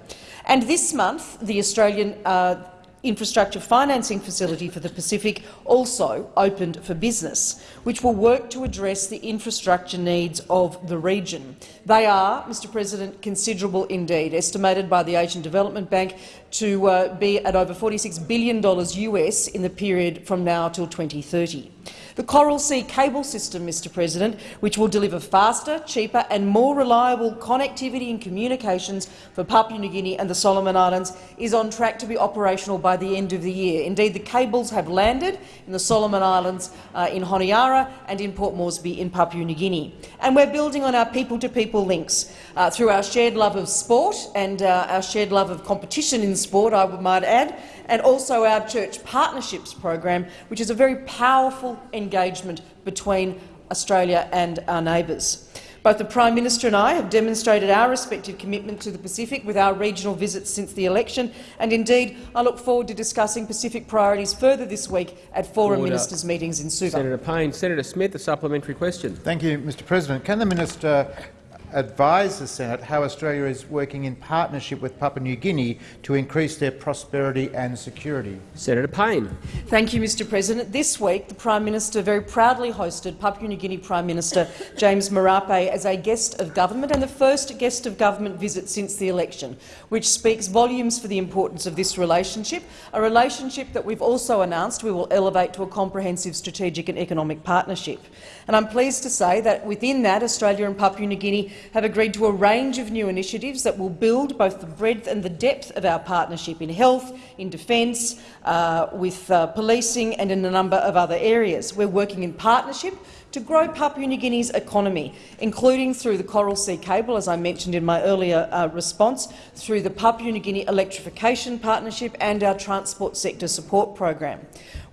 And this month, the Australian uh, infrastructure financing facility for the Pacific also opened for business, which will work to address the infrastructure needs of the region. They are, Mr President, considerable indeed, estimated by the Asian Development Bank to uh, be at over $46 billion US in the period from now till 2030. The Coral Sea cable system, Mr President, which will deliver faster, cheaper and more reliable connectivity and communications for Papua New Guinea and the Solomon Islands, is on track to be operational by the end of the year. Indeed, the cables have landed in the Solomon Islands, uh, in Honiara and in Port Moresby in Papua New Guinea. And we're building on our people-to-people -people links uh, through our shared love of sport and uh, our shared love of competition in sport, I might add, and also our church partnerships program, which is a very powerful engagement between Australia and our neighbours. Both the Prime Minister and I have demonstrated our respective commitment to the Pacific with our regional visits since the election, and indeed I look forward to discussing Pacific priorities further this week at foreign Order. Ministers' meetings in Suva. Senator Payne. Senator Smith, a supplementary question. Thank you, Mr President. Can the minister advise the Senate how Australia is working in partnership with Papua New Guinea to increase their prosperity and security. Senator Payne. Thank you, Mr President. This week, the Prime Minister very proudly hosted Papua New Guinea Prime Minister James Marape as a guest of government and the first guest of government visit since the election, which speaks volumes for the importance of this relationship, a relationship that we've also announced we will elevate to a comprehensive strategic and economic partnership. And I'm pleased to say that within that, Australia and Papua New Guinea have agreed to a range of new initiatives that will build both the breadth and the depth of our partnership in health, in defence, uh, with uh, policing and in a number of other areas. We're working in partnership to grow Papua New Guinea's economy, including through the Coral Sea Cable, as I mentioned in my earlier uh, response, through the Papua New Guinea Electrification Partnership and our Transport Sector Support Program.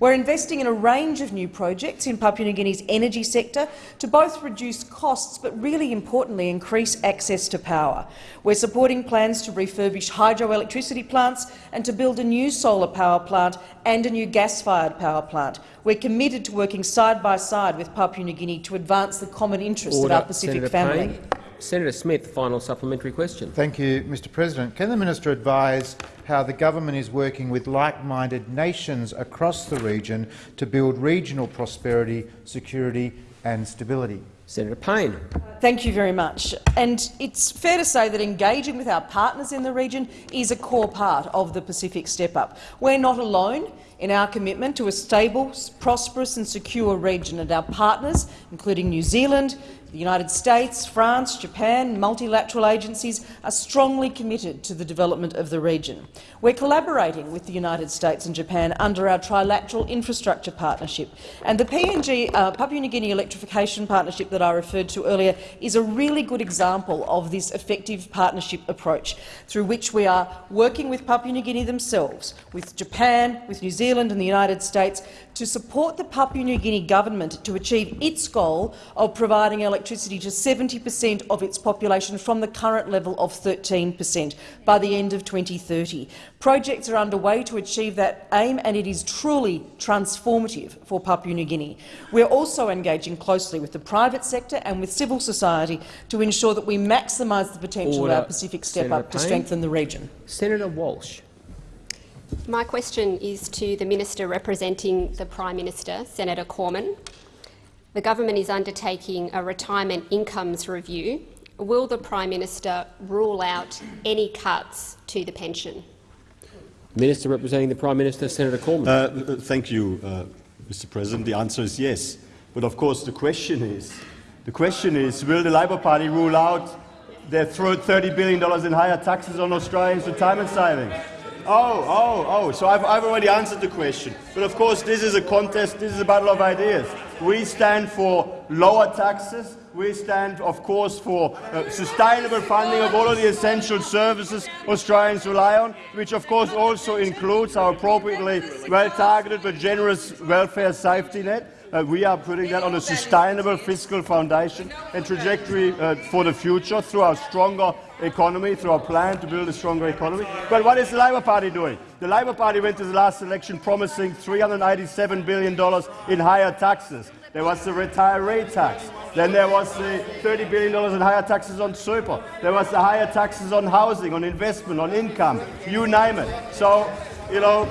We're investing in a range of new projects in Papua New Guinea's energy sector to both reduce costs but, really importantly, increase access to power. We're supporting plans to refurbish hydroelectricity plants and to build a new solar power plant and a new gas-fired power plant. We're committed to working side by side with Papua New Guinea to advance the common interests Order. of our Pacific Senator family. Payne. Senator Smith, final supplementary question. Thank you, Mr President. Can the minister advise how the government is working with like-minded nations across the region to build regional prosperity, security and stability? Senator Payne. Thank you very much. And it's fair to say that engaging with our partners in the region is a core part of the Pacific Step Up. We're not alone in our commitment to a stable, prosperous and secure region, and our partners, including New Zealand, the United States, France, Japan, multilateral agencies are strongly committed to the development of the region. We're collaborating with the United States and Japan under our trilateral infrastructure partnership, and the PNG uh, Papua New Guinea Electrification Partnership that I referred to earlier is a really good example of this effective partnership approach, through which we are working with Papua New Guinea themselves, with Japan, with New Zealand and the United States to support the Papua New Guinea government to achieve its goal of providing electricity to 70 per cent of its population from the current level of 13 per cent by the end of 2030. Projects are underway to achieve that aim, and it is truly transformative for Papua New Guinea. We are also engaging closely with the private sector and with civil society to ensure that we maximise the potential Order. of our Pacific Step Senator Up to strengthen the region. Senator Walsh. My question is to the Minister representing the Prime Minister, Senator Cormann. The government is undertaking a retirement incomes review. Will the Prime Minister rule out any cuts to the pension? Minister representing the Prime Minister, Senator Cormann. Uh, thank you, uh, Mr. President. The answer is yes. But of course, the question is, the question is, will the Labour Party rule out their $30 billion in higher taxes on Australians' retirement savings? Oh, oh, oh, so I've, I've already answered the question. But of course, this is a contest, this is a battle of ideas. We stand for lower taxes. We stand, of course, for uh, sustainable funding of all of the essential services Australians rely on, which of course also includes our appropriately well-targeted but generous welfare safety net. Uh, we are putting that on a sustainable fiscal foundation and trajectory uh, for the future through our stronger economy, through our plan to build a stronger economy. But what is the Labor Party doing? The Labor Party went to the last election promising $387 billion in higher taxes. There was the retiree tax. Then there was the $30 billion in higher taxes on super. There was the higher taxes on housing, on investment, on income, you name it. So, you know,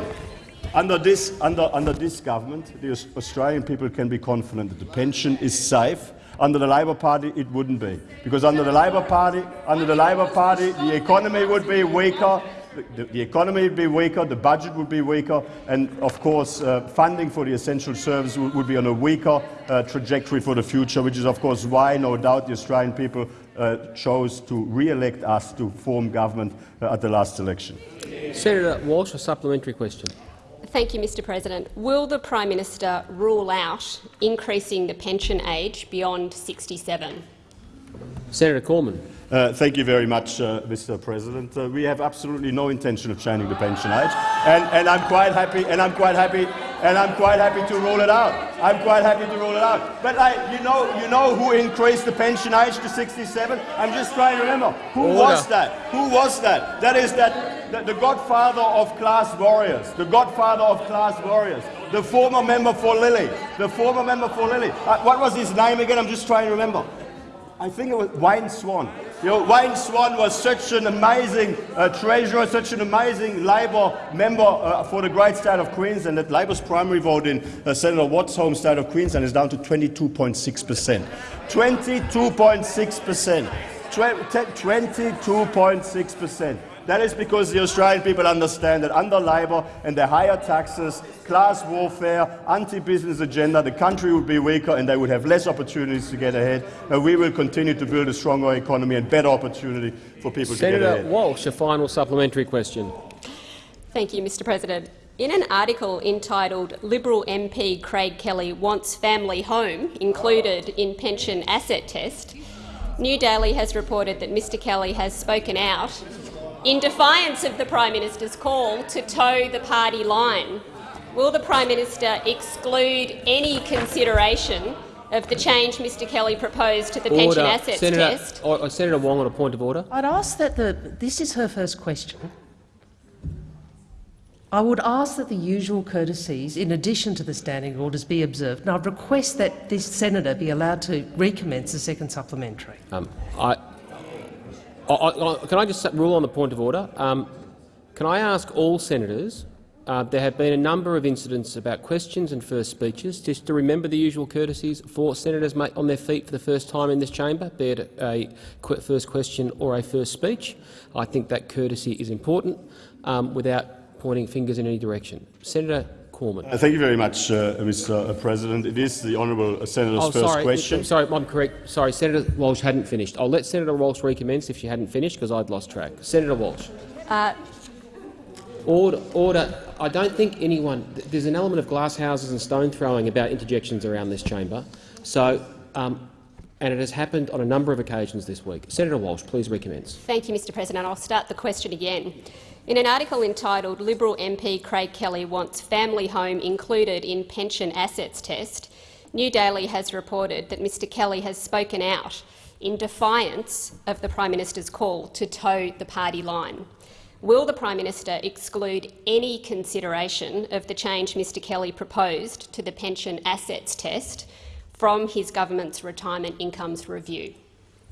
under this, under, under this government, the Australian people can be confident that the pension is safe. Under the Labor Party, it wouldn't be. Because under the Labor Party, under the Labor Party, the economy would be weaker, the, the, economy would be weaker, the budget would be weaker, and of course uh, funding for the essential services would, would be on a weaker uh, trajectory for the future, which is of course why no doubt the Australian people uh, chose to re-elect us to form government uh, at the last election. Senator Walsh, a supplementary question. Thank you, Mr President. Will the Prime Minister rule out increasing the pension age beyond 67? Senator Cormann. Uh, thank you very much, uh, Mr. President. Uh, we have absolutely no intention of changing the pension age, and, and I'm quite happy. And I'm quite happy. And I'm quite happy to rule it out. I'm quite happy to rule it out. But I, you know, you know who increased the pension age to 67? I'm just trying to remember. Who Order. was that? Who was that? That is that the, the godfather of class warriors. The godfather of class warriors. The former member for Lilley. The former member for Lilley. Uh, what was his name again? I'm just trying to remember. I think it was Wayne Swan. You know, Wayne Swan was such an amazing uh, treasurer, such an amazing Labor member uh, for the great state of Queensland that Labor's primary vote in uh, Senator Watt's home state of Queensland is down to 22.6 percent. 22.6 percent. 22.6 percent. That is because the Australian people understand that under Labor and their higher taxes, class warfare, anti-business agenda, the country would be weaker and they would have less opportunities to get ahead. And we will continue to build a stronger economy and better opportunity for people Senator to get ahead. Senator Walsh, a final supplementary question. Thank you, Mr President. In an article entitled Liberal MP Craig Kelly wants family home included in pension asset test, New Daily has reported that Mr Kelly has spoken out in defiance of the Prime Minister's call to toe the party line. Will the Prime Minister exclude any consideration of the change Mr Kelly proposed to the order. pension assets Senator, test? uh, Senator Wong on a point of order. I'd ask that the this is her first question. I would ask that the usual courtesies, in addition to the standing orders, be observed, and I'd request that this senator be allowed to recommence the second supplementary. Um, I, I, I, can I just rule on the point of order? Um, can I ask all senators? Uh, there have been a number of incidents about questions and first speeches, just to remember the usual courtesies for senators on their feet for the first time in this chamber, be it a first question or a first speech. I think that courtesy is important, um, without pointing fingers in any direction. Senator Cormann. Uh, thank you very much, uh, Mr. President. It is the honourable senator's oh, first sorry. question. Sorry, I'm correct. Sorry, Senator Walsh hadn't finished. I'll let Senator Walsh recommence if she hadn't finished, because I'd lost track. Senator Walsh. Uh, order, order. I don't think anyone. There's an element of glass houses and stone throwing about interjections around this chamber. So, um, and it has happened on a number of occasions this week. Senator Walsh, please recommence. Thank you, Mr. President. I'll start the question again. In an article entitled Liberal MP Craig Kelly wants family home included in pension assets test, New Daily has reported that Mr Kelly has spoken out in defiance of the Prime Minister's call to toe the party line. Will the Prime Minister exclude any consideration of the change Mr Kelly proposed to the pension assets test from his government's retirement incomes review?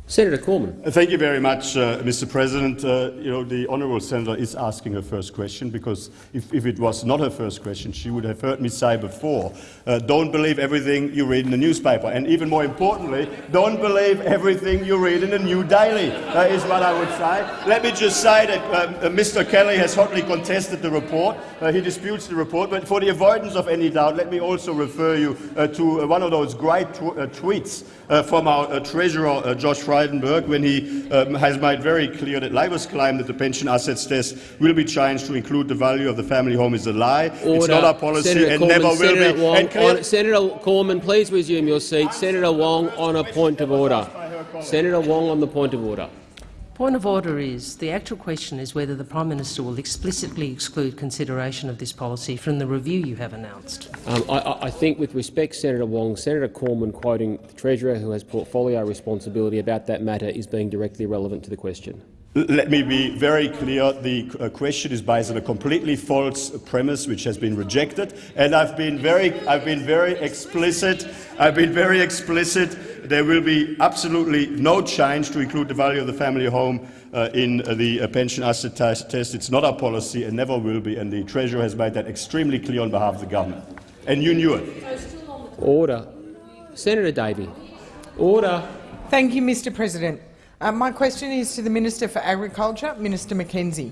Senator Cormann. Uh, thank you very much, uh, Mr. President. Uh, you know, the honourable senator is asking her first question because if, if, it was not her first question, she would have heard me say before, uh, don't believe everything you read in the newspaper. And even more importantly, don't believe everything you read in the New Daily, uh, is what I would say. Let me just say that uh, Mr. Kelly has hotly contested the report. he disputes the report. But for the avoidance of any doubt, let me also refer you to one of those great tw tweets Uh, from our uh, Treasurer, uh, Josh Frydenberg when he um, has made very clear that Labor's claim that the pension assets test will be changed to include the value of the family home is a lie. Order. It's not our policy Senator and never Senator will be. Wong, clear- on, Senator Cormann, please resume your seat. Senator Wong on a point of order. Senator Wong on the point of order. Point of order is the actual question is whether the Prime Minister will explicitly exclude consideration of this policy from the review you have announced. Um, I, I, think, with respect, Senator Wong, Senator Cormann quoting the Treasurer, who has portfolio responsibility about that matter, is being directly relevant to the question. Let me be very clear. The uh, question is based on a completely false premise, which has been rejected. And I've been very, I've been very explicit. I've been very explicit. There will be absolutely no change to include the value of the family home uh, in uh, the uh, pension asset test. It's not our policy and never will be. And the Treasurer has made that extremely clear on behalf of the government. And you knew it. Order. Senator Davey. Order. Thank you, Mr. President. Uh, my question is to the Minister for Agriculture, Minister McKenzie.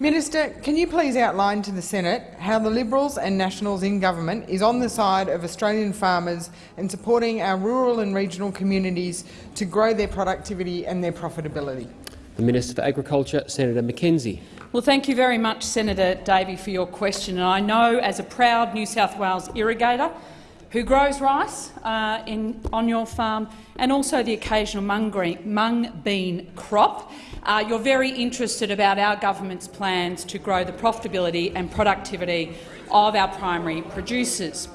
Minister, can you please outline to the Senate how the Liberals and Nationals in government is on the side of Australian farmers and supporting our rural and regional communities to grow their productivity and their profitability? The Minister for Agriculture, Senator McKenzie. Well, thank you very much, Senator Davey, for your question. And I know, as a proud New South Wales irrigator, who grows rice uh, in, on your farm and also the occasional mung, green, mung bean crop. Uh, you're very interested about our government's plans to grow the profitability and productivity of our primary producers.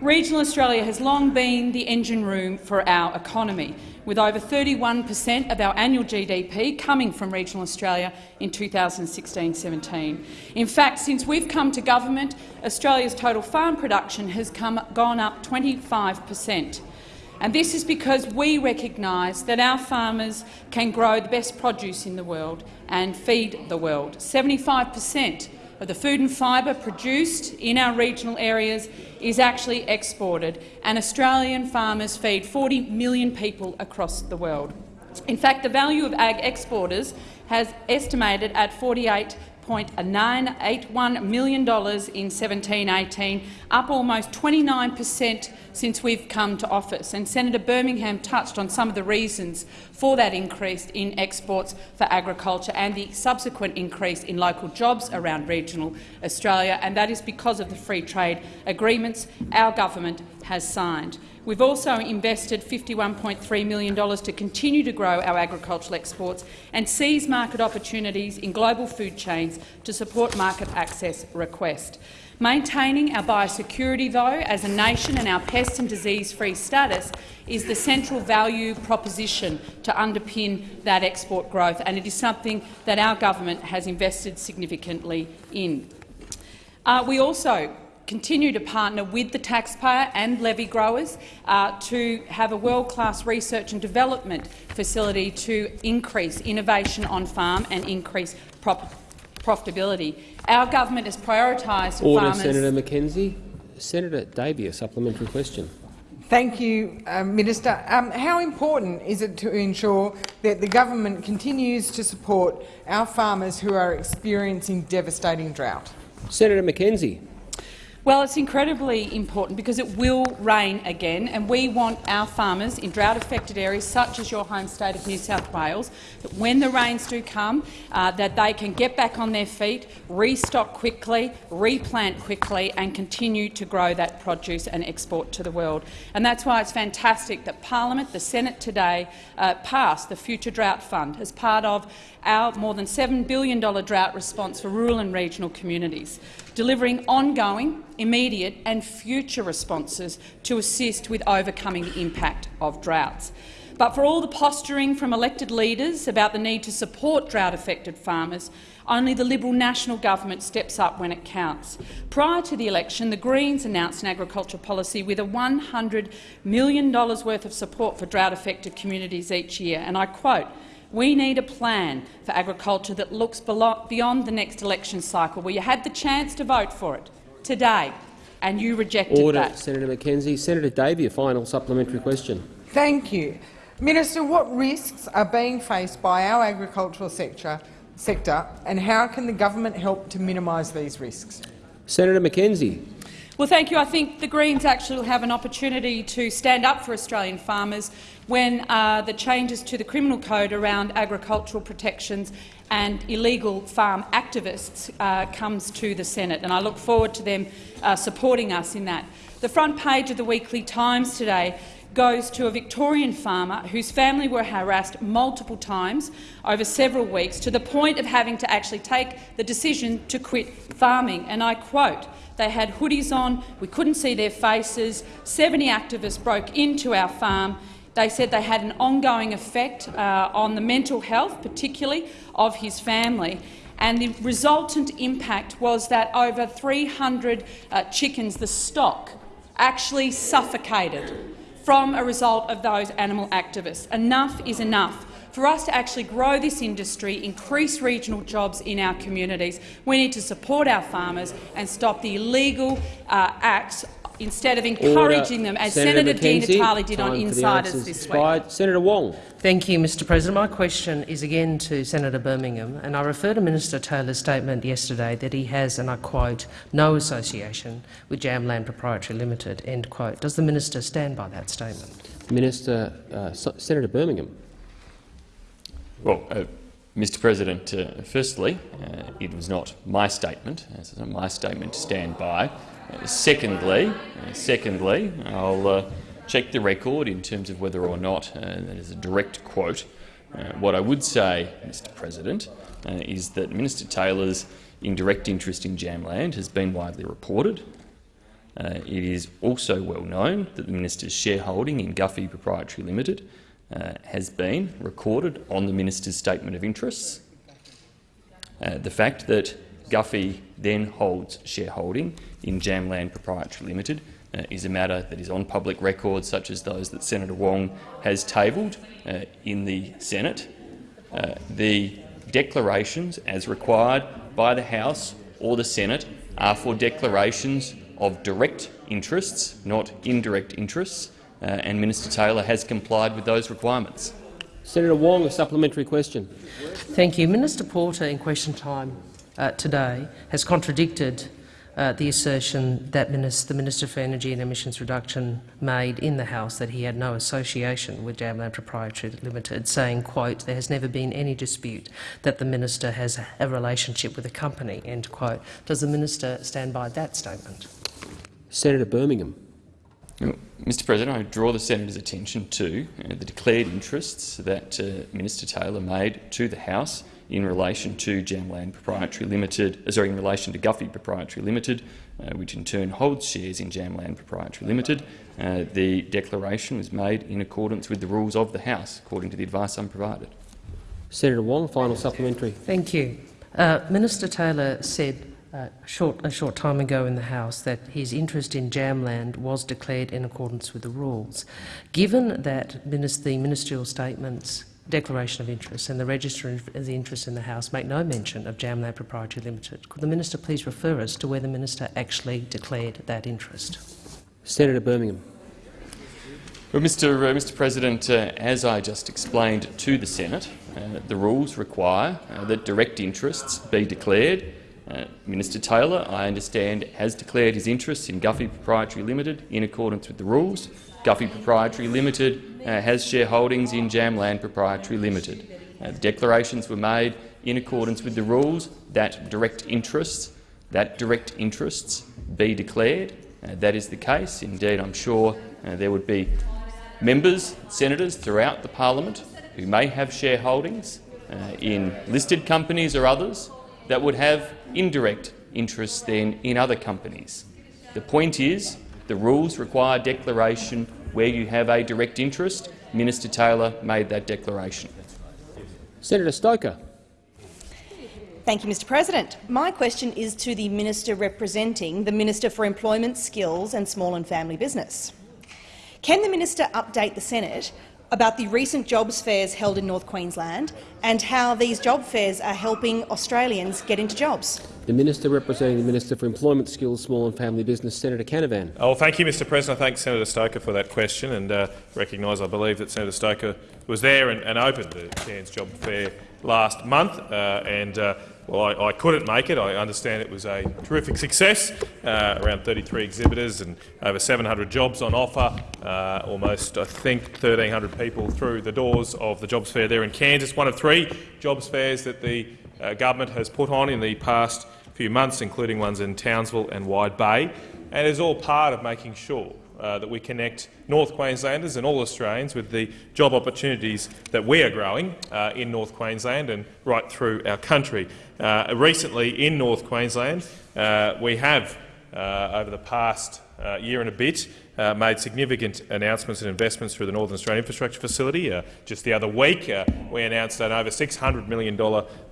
Regional Australia has long been the engine room for our economy with over 31 per cent of our annual GDP coming from regional Australia in 2016-17. In fact, since we've come to government, Australia's total farm production has come, gone up 25 per cent. And this is because we recognise that our farmers can grow the best produce in the world and feed the world. 75 per cent of the food and fibre produced in our regional areas is actually exported, and Australian farmers feed 40 million people across the world. In fact, the value of ag exporters has estimated at 48 $1.981 million in 1718, up almost 29 per cent since we've come to office. And Senator Birmingham touched on some of the reasons for that increase in exports for agriculture and the subsequent increase in local jobs around regional Australia, and that is because of the free trade agreements our government has signed. We've also invested $51.3 million to continue to grow our agricultural exports and seize market opportunities in global food chains to support market access requests. Maintaining our biosecurity, though, as a nation and our pest and disease-free status is the central value proposition to underpin that export growth, and it is something that our government has invested significantly in. Uh, we also continue to partner with the taxpayer and levy growers uh, to have a world-class research and development facility to increase innovation on farm and increase profitability. Our government has prioritised Order, farmers. Senator McKenzie. Senator Davey, a supplementary question. Thank you, uh, Minister. Um, how important is it to ensure that the government continues to support our farmers who are experiencing devastating drought? Senator McKenzie. Well, it's incredibly important because it will rain again, and we want our farmers in drought-affected areas, such as your home state of New South Wales, that when the rains do come, uh, that they can get back on their feet, restock quickly, replant quickly, and continue to grow that produce and export to the world. And that's why it's fantastic that Parliament, the Senate today, uh, passed the Future Drought Fund as part of our more than $7 billion drought response for rural and regional communities, delivering ongoing, immediate and future responses to assist with overcoming the impact of droughts. But for all the posturing from elected leaders about the need to support drought-affected farmers, only the Liberal National Government steps up when it counts. Prior to the election, the Greens announced an agriculture policy with a $100 million worth of support for drought-affected communities each year, and I quote, we need a plan for agriculture that looks beyond the next election cycle, where you had the chance to vote for it today, and you rejected Order, that. Senator McKenzie. Senator Davey, a final supplementary question. Thank you. Minister, what risks are being faced by our agricultural sector, sector and how can the government help to minimise these risks? Senator McKenzie. Well, thank you. I think the Greens actually will have an opportunity to stand up for Australian farmers when uh, the changes to the criminal code around agricultural protections and illegal farm activists uh, comes to the Senate, and I look forward to them uh, supporting us in that. The front page of the Weekly Times today goes to a Victorian farmer whose family were harassed multiple times over several weeks to the point of having to actually take the decision to quit farming. And I quote, they had hoodies on, we couldn't see their faces, 70 activists broke into our farm they said they had an ongoing effect uh, on the mental health, particularly of his family. And the resultant impact was that over 300 uh, chickens, the stock, actually suffocated from a result of those animal activists. Enough is enough. For us to actually grow this industry, increase regional jobs in our communities, we need to support our farmers and stop the illegal uh, acts instead of encouraging Order. them, as Senator Senator Di Natale did on time for Insiders this expired. week. Senator Wong. Thank you, Mr President. My question is again to Senator Birmingham, and I refer to Minister Taylor's statement yesterday that he has, and I quote, no association with Jamland Proprietary Limited, end quote. Does the minister stand by that statement? Minister, uh, Senator Birmingham. Well, uh, Mr President, uh, firstly, uh, it was not my statement. It's not my statement to stand by. Uh, secondly, uh, secondly, I'll uh, check the record in terms of whether or not that is a direct quote. what I would say, Mr President, is that Minister Taylor's indirect interest in Jamland has been widely reported. It is also well known that the minister's shareholding in Gufee Proprietary Limited uh, has been recorded on the minister's statement of interests. Uh, the fact that Gufee then holds shareholding in Jamland Proprietary Limited uh, is a matter that is on public record, such as those that Senator Wong has tabled uh, in the Senate. Uh, the declarations, as required by the House or the Senate, are for declarations of direct interests, not indirect interests, uh, and Minister Taylor has complied with those requirements. Senator Wong, a supplementary question. Thank you. Minister Porter, in question time uh, today, has contradicted uh, the assertion that the Minister for Energy and Emissions Reduction made in the House that he had no association with Jamland Proprietary Limited, saying, quote, there has never been any dispute that the minister has a relationship with the company, end quote. Does the minister stand by that statement? Senator Birmingham. Mr President, I draw the senator's attention to uh, the declared interests that uh, Minister Taylor made to the House in relation to Jamland Proprietary Limited, uh, sorry, in relation to Gufee Proprietary Limited, uh, which in turn holds shares in Jamland Proprietary Limited. Uh, the declaration was made in accordance with the rules of the House, according to the advice I'm provided. Senator Wong, final supplementary. Thank you. Uh, Minister Taylor said uh, short, a short time ago in the House that his interest in Jamland was declared in accordance with the rules. Given that the ministerial statements declaration of interest and the register of the interest in the House make no mention of Jamland Proprietary Limited. Could the minister please refer us to where the minister actually declared that interest? Senator Birmingham. Well, Mr. Uh, Mr. President, uh, as I just explained to the Senate, uh, the rules require uh, that direct interests be declared. Uh, Minister Taylor, I understand, has declared his interests in Gufee Proprietary Limited in accordance with the rules. Gufee Proprietary Limited uh, has shareholdings in Jamland Proprietary Limited. Uh, the declarations were made in accordance with the rules that direct interests, that direct interests be declared. Uh, that is the case. Indeed, I'm sure uh, there would be members, senators throughout the parliament who may have shareholdings in listed companies or others that would have indirect interests then in other companies. The point is the rules require declaration where you have a direct interest. Minister Taylor made that declaration. Senator Stoker. Thank you, Mr President. My question is to the minister representing the Minister for Employment, Skills and Small and Family Business. Can the minister update the Senate about the recent jobs fairs held in North Queensland and how these job fairs are helping Australians get into jobs. The Minister representing the Minister for Employment, Skills, Small and Family Business, Senator Canavan. Oh, thank you, Mr President. I thank Senator Stoker for that question and uh, recognise I believe that Senator Stoker was there and, and opened the Cairns Job Fair last month. Uh, and uh, well, I, I, couldn't make it. I understand it was a terrific success. Uh, around 33 exhibitors and over 700 jobs on offer. Uh, almost, I think, 1,300 people through the doors of the jobs fair there in Cairns. One of three jobs fairs that the uh, government has put on in the past few months, including ones in Townsville and Wide Bay, and is all part of making sure uh, that we connect North Queenslanders and all Australians with the job opportunities that we are growing uh, in North Queensland and right through our country. Uh, recently in North Queensland, uh, we have, uh, over the past year and a bit, uh, made significant announcements and investments through the Northern Australian Infrastructure Facility. Uh, just the other week, uh, we announced an over $600 million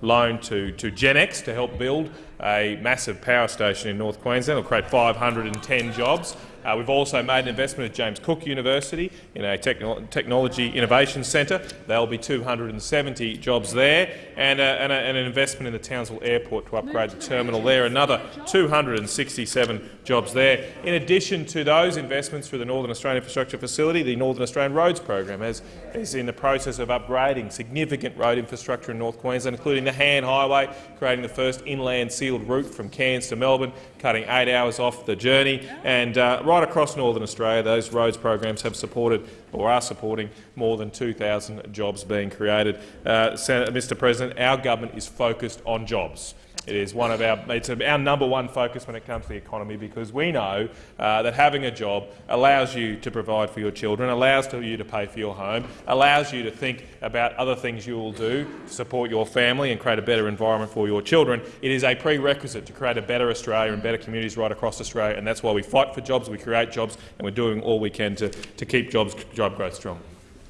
loan to, to Genex to help build a massive power station in North Queensland. It'll create 510 jobs. Uh, we've also made an investment at James Cook University in a techno technology innovation centre. There will be 270 jobs there, and, uh, and, a, and, an investment in the Townsville Airport to upgrade the terminal there. Another 267 jobs there. In addition to those investments through the Northern Australian Infrastructure Facility, the Northern Australian Roads Program has, is in the process of upgrading significant road infrastructure in North Queensland, including the Hann Highway, creating the first inland sealed route from Cairns to Melbourne, cutting eight hours off the journey, and uh, right right across northern Australia, those roads programs have supported or are supporting more than 2,000 jobs being created. Uh, Mr President, our government is focused on jobs. It is one of our, it's our number one focus when it comes to the economy because we know uh, that having a job allows you to provide for your children, allows you to pay for your home, allows you to think about other things you will do to support your family and create a better environment for your children. It is a prerequisite to create a better Australia and better communities right across Australia, and that's why we fight for jobs, we create jobs, and we're doing all we can to, to keep jobs, job growth strong.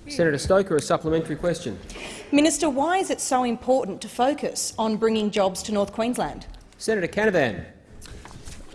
Senator Stoker, a supplementary question. Minister, why is it so important to focus on bringing jobs to North Queensland? Senator Canavan.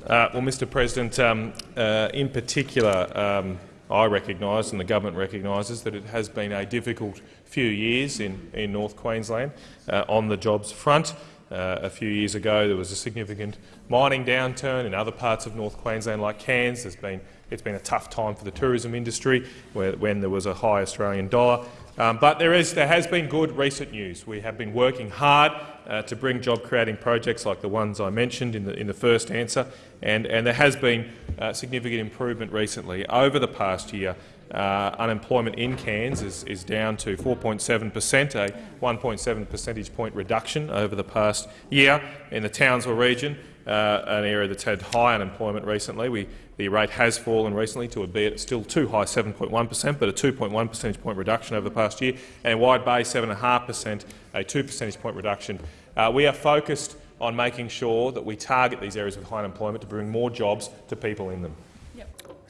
Uh, well, Mr President, um, uh, in particular, um, I recognise and the government recognises that it has been a difficult few years in, in North Queensland uh, on the jobs front. Uh, a few years ago there was a significant mining downturn in other parts of North Queensland like Cairns. There's been it's been a tough time for the tourism industry when there was a high Australian dollar. Um, but there, is, there has been good recent news. We have been working hard uh, to bring job-creating projects like the ones I mentioned in the, in the first answer, and, and there has been uh, significant improvement recently. Over the past year, uh, unemployment in Cairns is, is down to 4.7 per cent, a 1.7 percentage point reduction over the past year. In the Townsville region, uh, an area that's had high unemployment recently. We, the rate has fallen recently to a bit, still too high, 7.1 per cent, but a 2.1 percentage point reduction over the past year, and in Wide Bay, 7.5 per cent, a 2 percentage point reduction. Uh, we are focused on making sure that we target these areas with high unemployment to bring more jobs to people in them.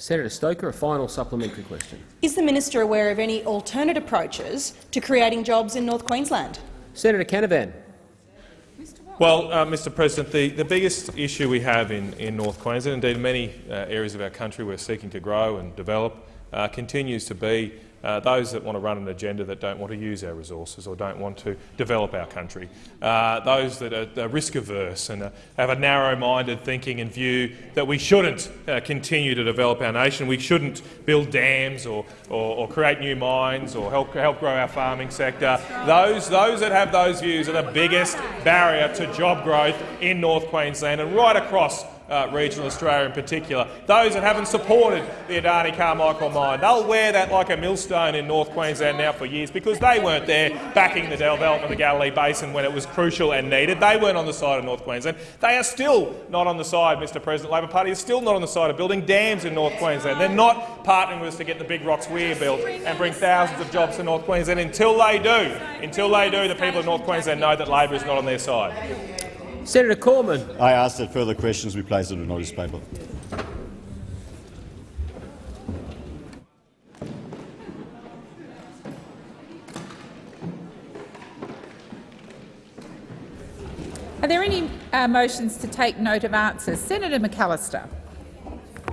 Senator Stoker, a final supplementary question. Is the minister aware of any alternate approaches to creating jobs in North Queensland? Senator Canavan. Well, uh, Mr President, the, the biggest issue we have in, in North Queensland, indeed many uh, areas of our country we're seeking to grow and develop, uh, continues to be uh, those that want to run an agenda that don't want to use our resources or don't want to develop our country, uh, those that are, are risk-averse and uh, have a narrow-minded thinking and view that we shouldn't uh, continue to develop our nation, we shouldn't build dams or, or, or, create new mines or help, help grow our farming sector. Those, those that have those views are the biggest barrier to job growth in North Queensland and right across uh, regional Australia in particular. Those that haven't supported the Adani Carmichael mine, they'll wear that like a millstone in North Queensland now for years because they weren't there backing the development of the Galilee Basin when it was crucial and needed. They weren't on the side of North Queensland. They are still not on the side, Mr President. Labor Party is still not on the side of building dams in North Queensland. They're not partnering with us to get the big rocks weir built and bring thousands of jobs to North Queensland. Until they do, until they do, the people of North Queensland know that Labor is not on their side. Senator Cormann. I ask that further questions be placed on the notice paper. Are there any uh, motions to take note of answers? Senator McAllister.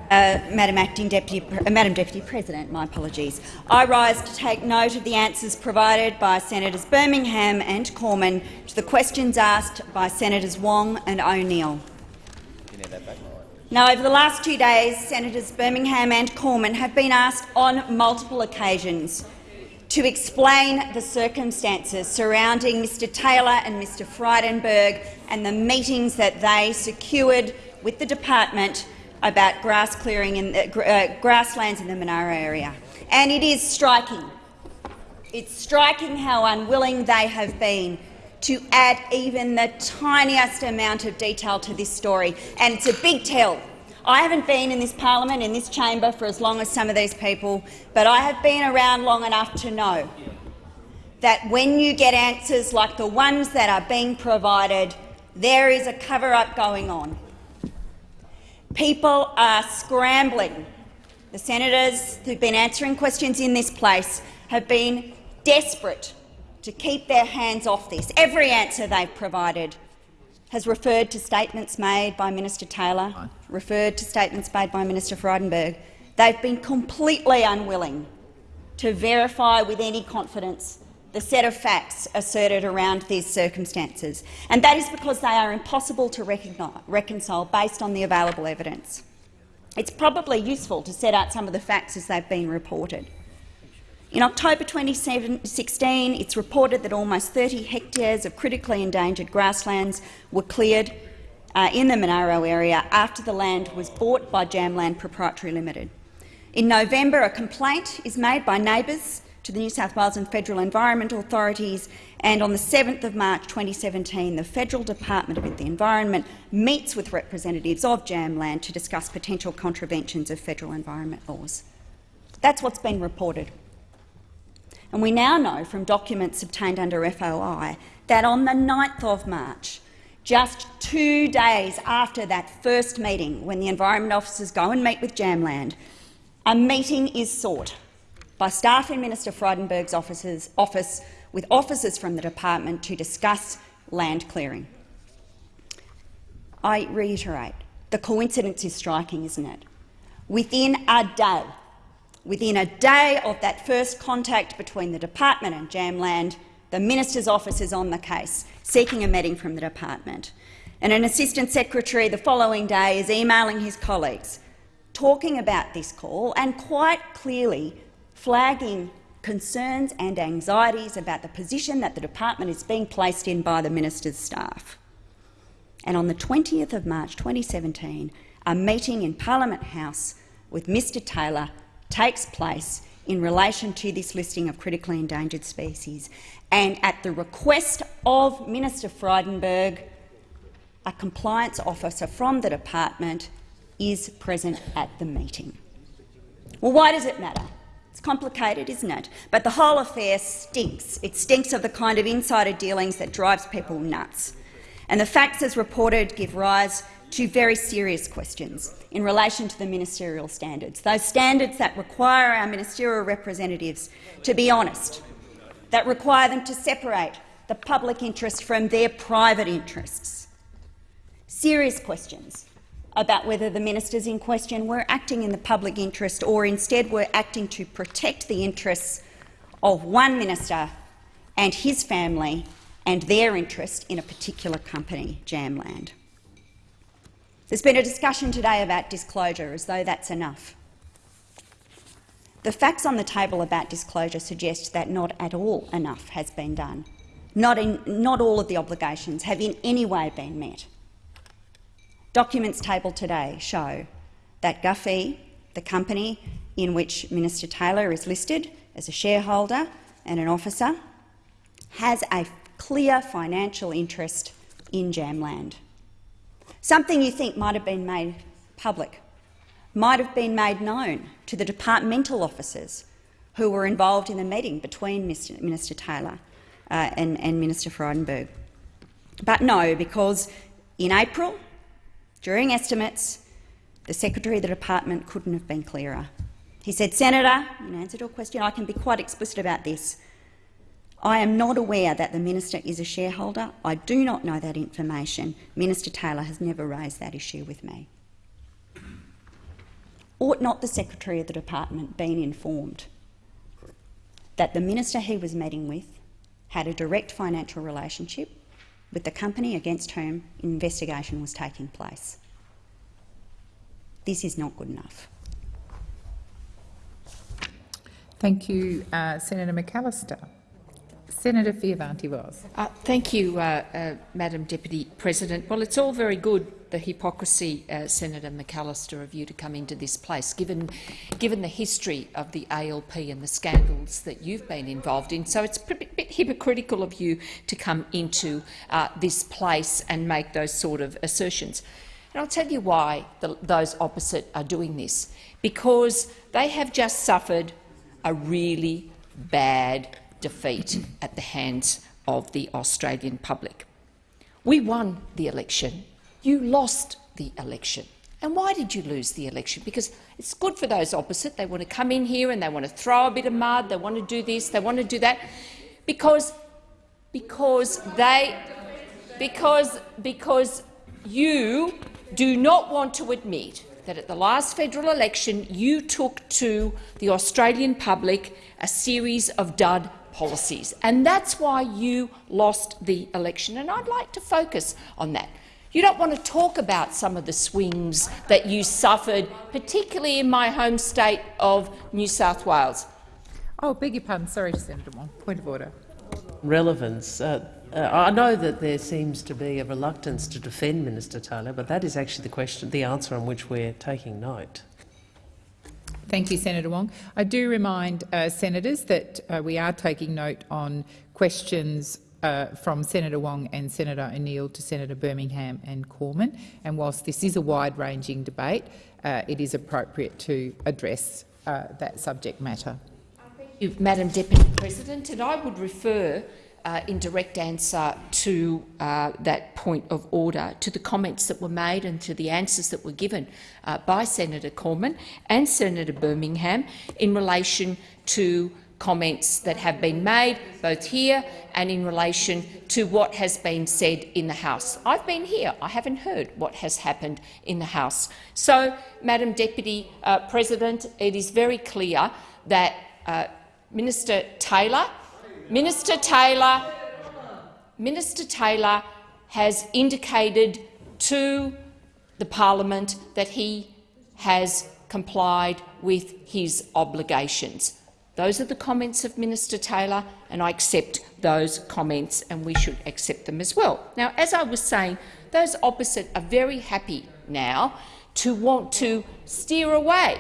Uh, Madam Acting Deputy, uh, Madam Deputy President, my apologies. I rise to take note of the answers provided by Senators Birmingham and Cormann to the questions asked by Senators Wong and O'Neill. Now, over the last two days, Senators Birmingham and Cormann have been asked on multiple occasions to explain the circumstances surrounding Mr Taylor and Mr Frydenberg and the meetings that they secured with the department about grass clearing in the, uh, grasslands in the Monaro area. And it is striking. It's striking how unwilling they have been to add even the tiniest amount of detail to this story. And it's a big tell I haven't been in this parliament, in this chamber, for as long as some of these people, but I have been around long enough to know that when you get answers like the ones that are being provided, there is a cover-up going on. People are scrambling. The senators who've been answering questions in this place have been desperate to keep their hands off this. Every answer they've provided has referred to statements made by Minister Taylor, referred to statements made by Minister Frydenberg. They've been completely unwilling to verify with any confidence the set of facts asserted around these circumstances, and that is because they are impossible to reconcile based on the available evidence. It's probably useful to set out some of the facts as they've been reported. In October 2016, it's reported that almost 30 hectares of critically endangered grasslands were cleared uh, in the Monaro area after the land was bought by Jamland Proprietary Limited. In November, a complaint is made by neighbours to the New South Wales and federal Environment authorities, and on the 7th of March 2017, the Federal Department of the Environment meets with representatives of Jamland to discuss potential contraventions of federal environment laws. That's what's been reported. And we now know from documents obtained under FOI that on the 9th of March, just two days after that first meeting, when the environment officers go and meet with Jamland, a meeting is sought by staff in Minister Frydenberg's offices, office with officers from the department to discuss land clearing. I reiterate, the coincidence is striking, isn't it? Within a day Within a day of that first contact between the department and Jamland, the minister's office is on the case, seeking a meeting from the department. And an assistant secretary the following day is emailing his colleagues, talking about this call and quite clearly flagging concerns and anxieties about the position that the department is being placed in by the minister's staff. And on the 20th of March 2017, a meeting in Parliament House with Mr Taylor takes place in relation to this listing of critically endangered species. And at the request of Minister Frydenberg, a compliance officer from the department is present at the meeting. Well, why does it matter? It's complicated, isn't it? But the whole affair stinks. It stinks of the kind of insider dealings that drives people nuts. And the facts as reported give rise to very serious questions in relation to the ministerial standards, those standards that require our ministerial representatives to be honest, that require them to separate the public interest from their private interests. Serious questions about whether the ministers in question were acting in the public interest or instead were acting to protect the interests of one minister and his family and their interest in a particular company, Jamland. There's been a discussion today about disclosure, as though that's enough. The facts on the table about disclosure suggest that not at all enough has been done. Not, in, not all of the obligations have in any way been met. Documents tabled today show that Gufee, the company in which Minister Taylor is listed as a shareholder and an officer, has a clear financial interest in Jamland. Something you think might have been made public, might have been made known to the departmental officers who were involved in the meeting between Minister Taylor uh, and, and Minister Frydenberg. But no, because in April, during estimates, the Secretary of the Department couldn't have been clearer. He said, Senator, in answer to a question, I can be quite explicit about this. I am not aware that the minister is a shareholder. I do not know that information. Minister Taylor has never raised that issue with me. Ought not the Secretary of the Department been informed that the minister he was meeting with had a direct financial relationship with the company against whom investigation was taking place? This is not good enough. Thank you, uh, Senator McAllister. Senator Fierravanti-Wells. Uh, thank you, uh, uh, Madam Deputy President. Well, it's all very good, the hypocrisy, uh, Senator McAllister, of you to come into this place, given, given the history of the ALP and the scandals that you've been involved in. So it's a bit, hypocritical of you to come into uh, this place and make those sort of assertions. And I'll tell you why the, those opposite are doing this. Because they have just suffered a really bad defeat at the hands of the Australian public. We won the election. You lost the election. And why did you lose the election? Because it's good for those opposite. They want to come in here and they want to throw a bit of mud, they want to do this, they want to do that, because, because they because, because you do not want to admit that at the last federal election you took to the Australian public a series of dud policies, and that's why you lost the election. And I'd like to focus on that. You don't want to talk about some of the swings that you suffered, particularly in my home state of New South Wales. Oh, beg your pardon. Sorry, Senator Wong. Point of order. Relevance. Uh, uh, I know that there seems to be a reluctance to defend Minister Taylor, but that is actually the question, the answer on which we're taking note. Thank you, Senator Wong. I do remind uh, senators that uh, we are taking note on questions uh, from Senator Wong and Senator O'Neill to Senator Birmingham and Cormann. And whilst this is a wide-ranging debate, uh, it is appropriate to address uh, that subject matter. Thank you, Madam Deputy President, and I would refer uh, in direct answer to uh, that point of order, to the comments that were made and to the answers that were given uh, by Senator Cormann and Senator Birmingham in relation to comments that have been made, both here and in relation to what has been said in the House. I've been here. I haven't heard what has happened in the House. So, Madam Deputy uh, President, it is very clear that uh, Minister Taylor Minister Taylor, Minister Taylor has indicated to the parliament that he has complied with his obligations. Those are the comments of Minister Taylor, and I accept those comments, and we should accept them as well. Now, as I was saying, those opposite are very happy now to want to steer away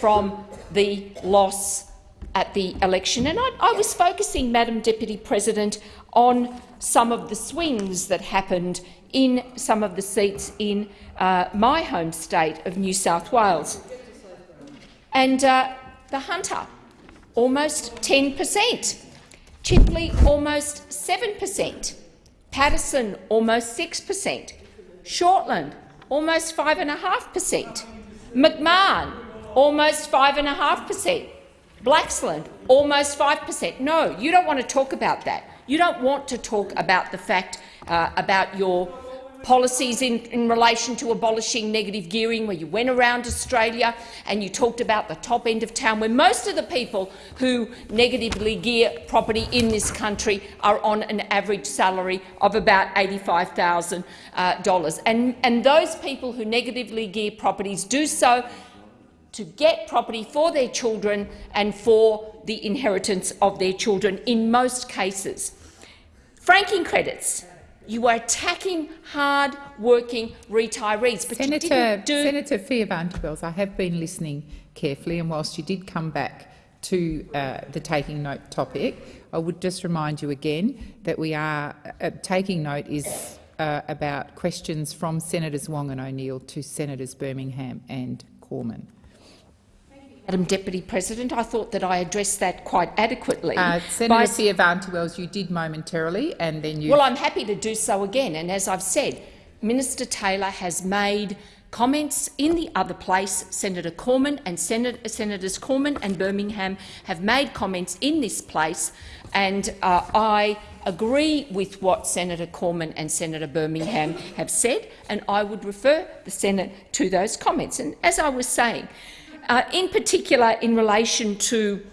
from the loss at the election. And I, I, was focusing, Madam Deputy President, on some of the swings that happened in some of the seats in uh, my home state of New South Wales. And uh, the Hunter, almost 10 per cent. Chifley, almost 7 per cent. Paterson, almost 6 per cent. Shortland, almost 5.5 per cent. McMahon, almost 5.5 per cent. Blaxland almost 5 per cent. No, you don't want to talk about that. You don't want to talk about the fact uh, about your policies in, in relation to abolishing negative gearing, where you went around Australia and you talked about the top end of town, where most of the people who negatively gear property in this country are on an average salary of about $85,000. Uh, and, and those people who negatively gear properties do so to get property for their children and for the inheritance of their children in most cases. Franking credits. You are attacking hard-working retirees, but Senator, you didn't do Senator Fierravanti-Wells, I have been listening carefully, and whilst you did come back to uh, the taking note topic, I would just remind you again that we are uh, taking note is uh, about questions from Senators Wong and O'Neill to Senators Birmingham and Cormann. Madam Deputy President, I thought that I addressed that quite adequately. Uh, Senator Fierravanti-Wells, you did momentarily, and then you. Well, I'm happy to do so again. And as I've said, Minister Taylor has made comments in the other place. Senator Cormann and Senator, Senators Cormann and Birmingham have made comments in this place, and uh, I agree with what Senator Cormann and Senator Birmingham have said, and I would refer the Senate to those comments. And as I was saying, uh, in particular in relation to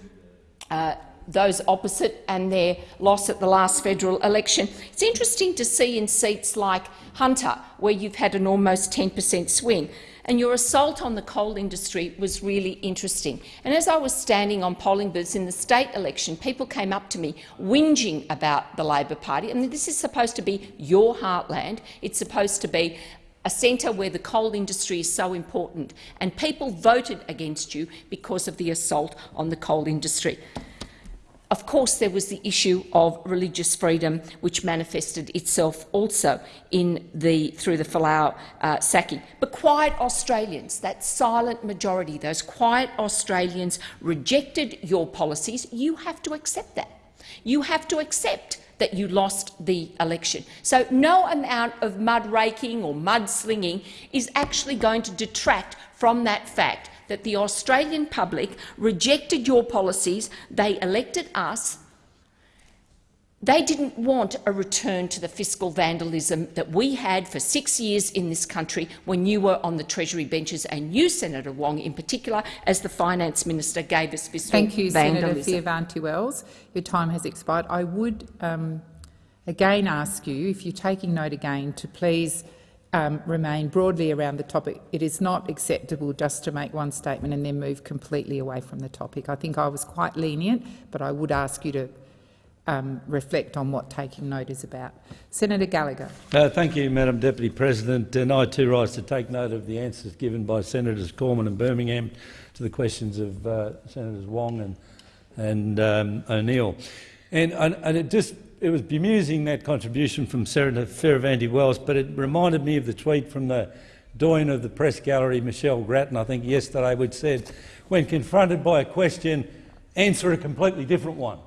uh, those opposite and their loss at the last federal election. It's interesting to see in seats like Hunter, where you've had an almost 10 per cent swing, and your assault on the coal industry was really interesting. And as I was standing on polling booths in the state election, people came up to me whinging about the Labor Party. I mean, this is supposed to be your heartland. It's supposed to be a centre where the coal industry is so important, and people voted against you because of the assault on the coal industry. Of course, there was the issue of religious freedom, which manifested itself also in the, through the Folau uh, sacking. But quiet Australians, that silent majority, those quiet Australians rejected your policies. You have to accept that. You have to accept that you lost the election. So no amount of mud raking or mud slinging is actually going to detract from that fact that the Australian public rejected your policies, they elected us, they didn't want a return to the fiscal vandalism that we had for six years in this country when you were on the Treasury benches, and you, Senator Wong, in particular, as the Finance Minister, gave us fiscal Thank you, vandalism. Senator Fierravanti-Wells. Your time has expired. I would um, again ask you, if you're taking note again, to please um, remain broadly around the topic. It is not acceptable just to make one statement and then move completely away from the topic. I think I was quite lenient, but I would ask you to um, reflect on what taking note is about. Senator Gallagher. Uh, thank you, Madam Deputy President. And I too rise to take note of the answers given by Senators Cormann and Birmingham to the questions of uh, Senators Wong and, and um, O'Neill. And, and, it just it was bemusing, that contribution from Senator Fierravanti-Wells, but it reminded me of the tweet from the doyen of the press gallery, Michelle Grattan, I think yesterday, which said, when confronted by a question, answer a completely different one.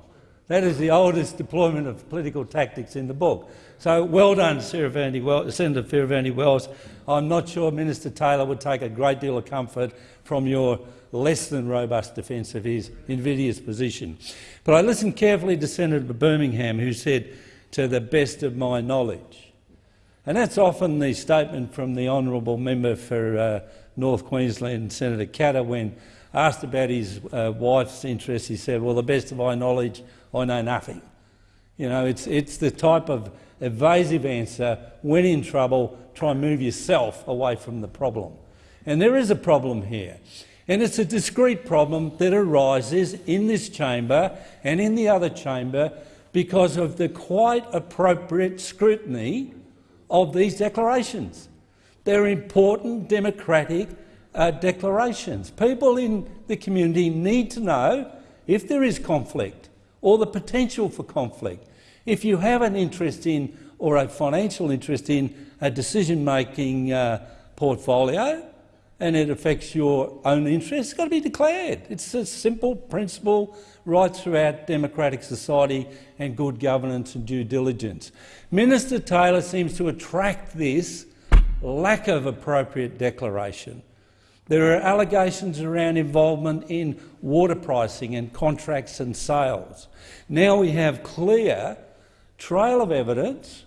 That is the oldest deployment of political tactics in the book. So well done, Senator Fierravanti-Wells. I'm not sure Minister Taylor would take a great deal of comfort from your less than robust defence of his invidious position. But I listened carefully to Senator Birmingham, who said, to the best of my knowledge. And that's often the statement from the honourable member for uh, North Queensland, Senator Katter, when asked about his uh, wife's interests, he said, well, the best of my knowledge, I know nothing. You know, it's, it's the type of evasive answer, when in trouble, try and move yourself away from the problem. And there is a problem here. And it's a discrete problem that arises in this chamber and in the other chamber because of the quite appropriate scrutiny of these declarations. They're important democratic uh, declarations. People in the community need to know if there is conflict or the potential for conflict. If you have an interest in or a financial interest in a decision-making uh, portfolio, and it affects your own interests, it's got to be declared. It's a simple principle right throughout democratic society and good governance and due diligence. Minister Taylor seems to attract this lack of appropriate declaration. There are allegations around involvement in water pricing and contracts and sales. Now we have clear trail of evidence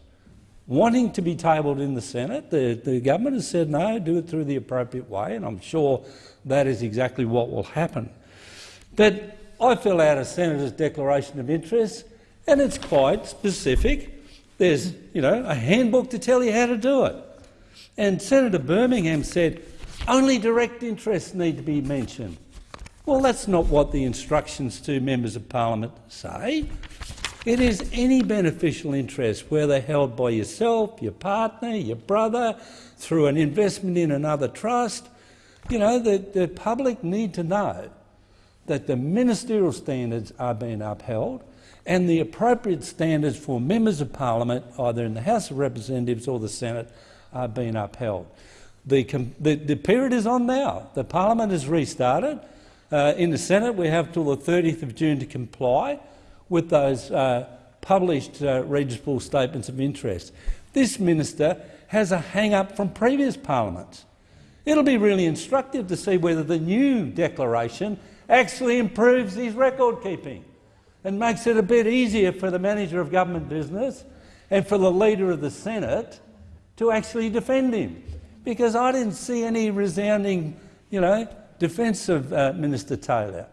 wanting to be tabled in the Senate. The, the government has said no, do it through the appropriate way, and I'm sure that is exactly what will happen. But I fill out a senator's declaration of interest, and it's quite specific. There's you know, a handbook to tell you how to do it. And Senator Birmingham said only direct interests need to be mentioned. Well, that's not what the instructions to members of parliament say. It is any beneficial interest, whether held by yourself, your partner, your brother, through an investment in another trust. You know, the, the public need to know that the ministerial standards are being upheld and the appropriate standards for members of parliament, either in the House of Representatives or the Senate, are being upheld. The, the, the period is on now. The parliament has restarted. Uh, in the Senate, we have till the 30th of June to comply with those uh, published uh, registrable statements of interest. This minister has a hang-up from previous parliaments. It'll be really instructive to see whether the new declaration actually improves his record keeping and makes it a bit easier for the manager of government business and for the leader of the Senate to actually defend him. Because I didn't see any resounding you know, defence of uh, Minister Taylor.